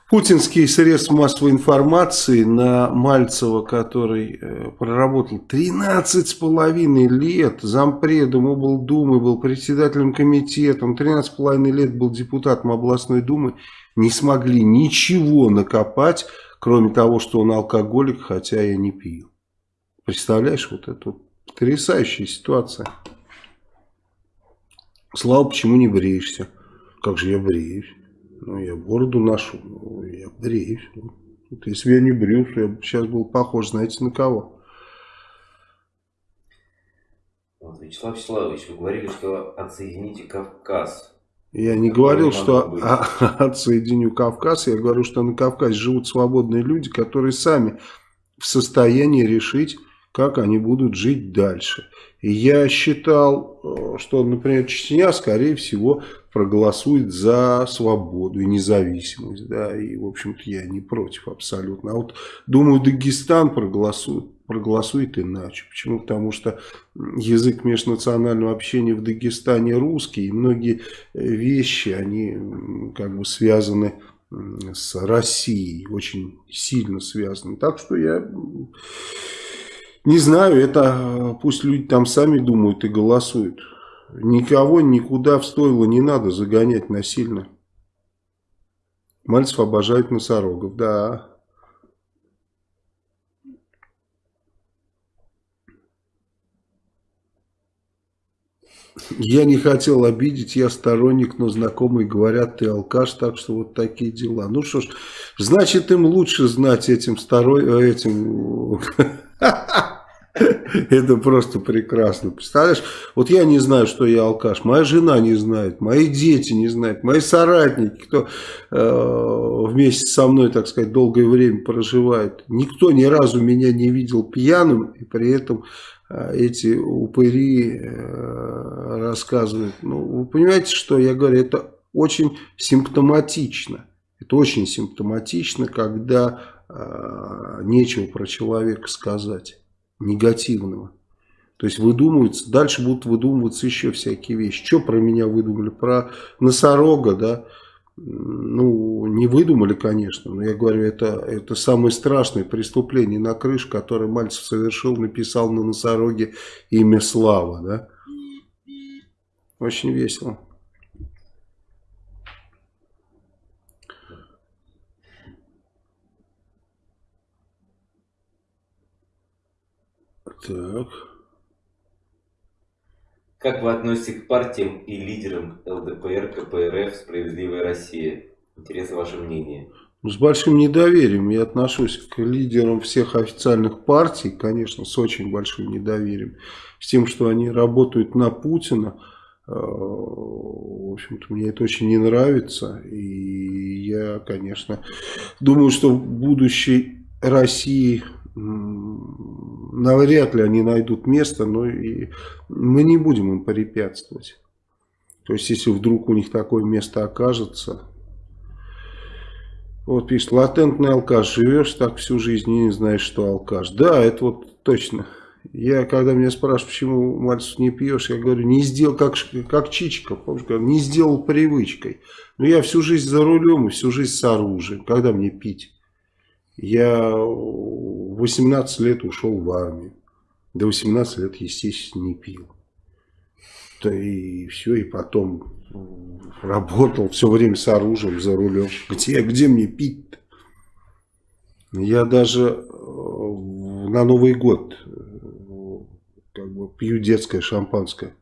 путинские средства массовой информации на Мальцева, который э, проработал 13 с половиной лет зампредом облдумы, был председателем комитета, 13 с половиной лет был депутатом областной думы, не смогли ничего накопать, кроме того, что он алкоголик, хотя я не пью. Представляешь, вот это потрясающая ситуация. Слава, почему не бреешься? Как же я бреюсь? Ну, я бороду ношу, ну, я бреюсь. Вот если бы я не брился, я бы сейчас был похож, знаете, на кого? Вячеслав Вячеславович, вы говорили, что отсоедините Кавказ. Я не говорил, что отсоединю Кавказ, я говорю, что на Кавказе живут свободные люди, которые сами в состоянии решить, как они будут жить дальше. И я считал, э, что, например, Чечня, скорее всего, проголосует за свободу и независимость. Да, и, в общем-то, я не против абсолютно. А вот, думаю, Дагестан проголосует, проголосует иначе. Почему? Потому что язык межнационального общения в Дагестане русский, и многие э, вещи, они как бы связаны с Россией, очень сильно связаны. Так что я не знаю, это пусть люди там сами думают и голосуют. Никого никуда в стойло не надо загонять насильно. Мальцев обожает носорогов, да. Я не хотел обидеть, я сторонник, но знакомые говорят, ты алкаш, так что вот такие дела. Ну что ж, значит им лучше знать этим сторон... этим... Это просто прекрасно. Представляешь, вот я не знаю, что я алкаш, моя жена не знает, мои дети не знают, мои соратники, кто э, вместе со мной, так сказать, долгое время проживает. Никто ни разу меня не видел пьяным, и при этом э, эти упыри э, рассказывают. Ну, вы понимаете, что я говорю, это очень симптоматично. Это очень симптоматично, когда э, нечего про человека сказать негативного. То есть выдумываются, дальше будут выдумываться еще всякие вещи. Что про меня выдумали? Про носорога, да? Ну, не выдумали, конечно, но я говорю, это, это самое страшное преступление на крыше, которое Мальцев совершил, написал на носороге имя Слава, да? Очень весело. Так. Как вы относитесь к партиям и лидерам ЛДПР, КПРФ, Справедливая Россия? Интересно ваше мнение. Ну, с большим недоверием я отношусь к лидерам всех официальных партий, конечно, с очень большим недоверием. С тем, что они работают на Путина, э, в общем-то, мне это очень не нравится. И я, конечно, думаю, что в будущей России навряд ли они найдут место, но и мы не будем им препятствовать. То есть, если вдруг у них такое место окажется... Вот пишет, латентный алкаш, живешь так всю жизнь и не знаешь, что алкаш. Да, это вот точно. Я, когда меня спрашивают, почему, Мальцев, не пьешь, я говорю, не сделал, как, как Чичиков, помнишь, не сделал привычкой. Но я всю жизнь за рулем и всю жизнь с оружием. Когда мне пить? Я 18 лет ушел в армию. До 18 лет, естественно, не пил. Да и все, и потом работал все время с оружием за рулем. Где, где мне пить-то? Я даже э, на Новый год э, как бы пью детское шампанское.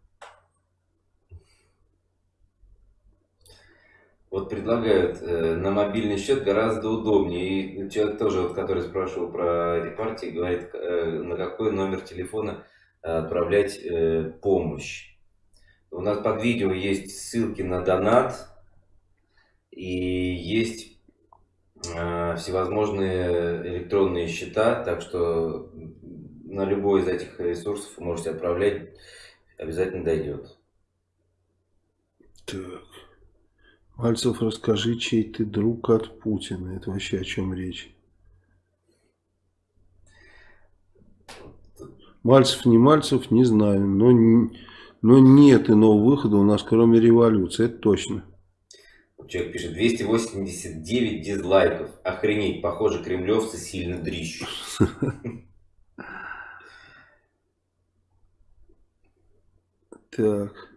Вот предлагают э, на мобильный счет гораздо удобнее. И человек тоже, вот, который спрашивал про эти партии, говорит, э, на какой номер телефона отправлять э, помощь. У нас под видео есть ссылки на донат и есть э, всевозможные электронные счета, так что на любой из этих ресурсов можете отправлять, обязательно дойдет. Так. Мальцев, расскажи, чей ты друг от Путина. Это вообще о чем речь? Мальцев, не Мальцев, не знаю. Но, но нет иного выхода у нас, кроме революции. Это точно. Человек пишет, 289 дизлайков. Охренеть, похоже, кремлевцы сильно дрищут. Так.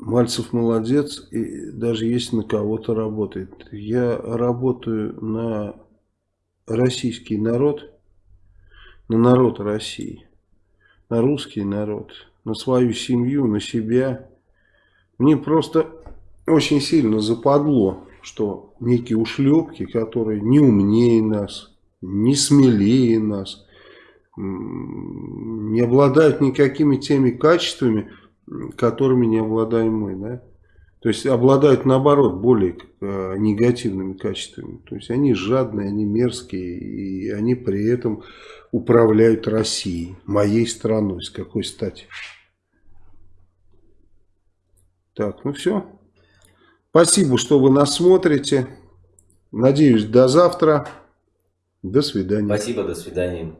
Мальцев молодец, и даже если на кого-то работает. Я работаю на российский народ, на народ России, на русский народ, на свою семью, на себя. Мне просто очень сильно западло, что некие ушлепки, которые не умнее нас, не смелее нас, не обладают никакими теми качествами, которыми не обладаем мы, да? То есть обладают наоборот более э, негативными качествами. То есть они жадные, они мерзкие, и они при этом управляют Россией, моей страной. С какой стати? Так, ну все. Спасибо, что вы нас смотрите. Надеюсь, до завтра. До свидания. Спасибо, до свидания.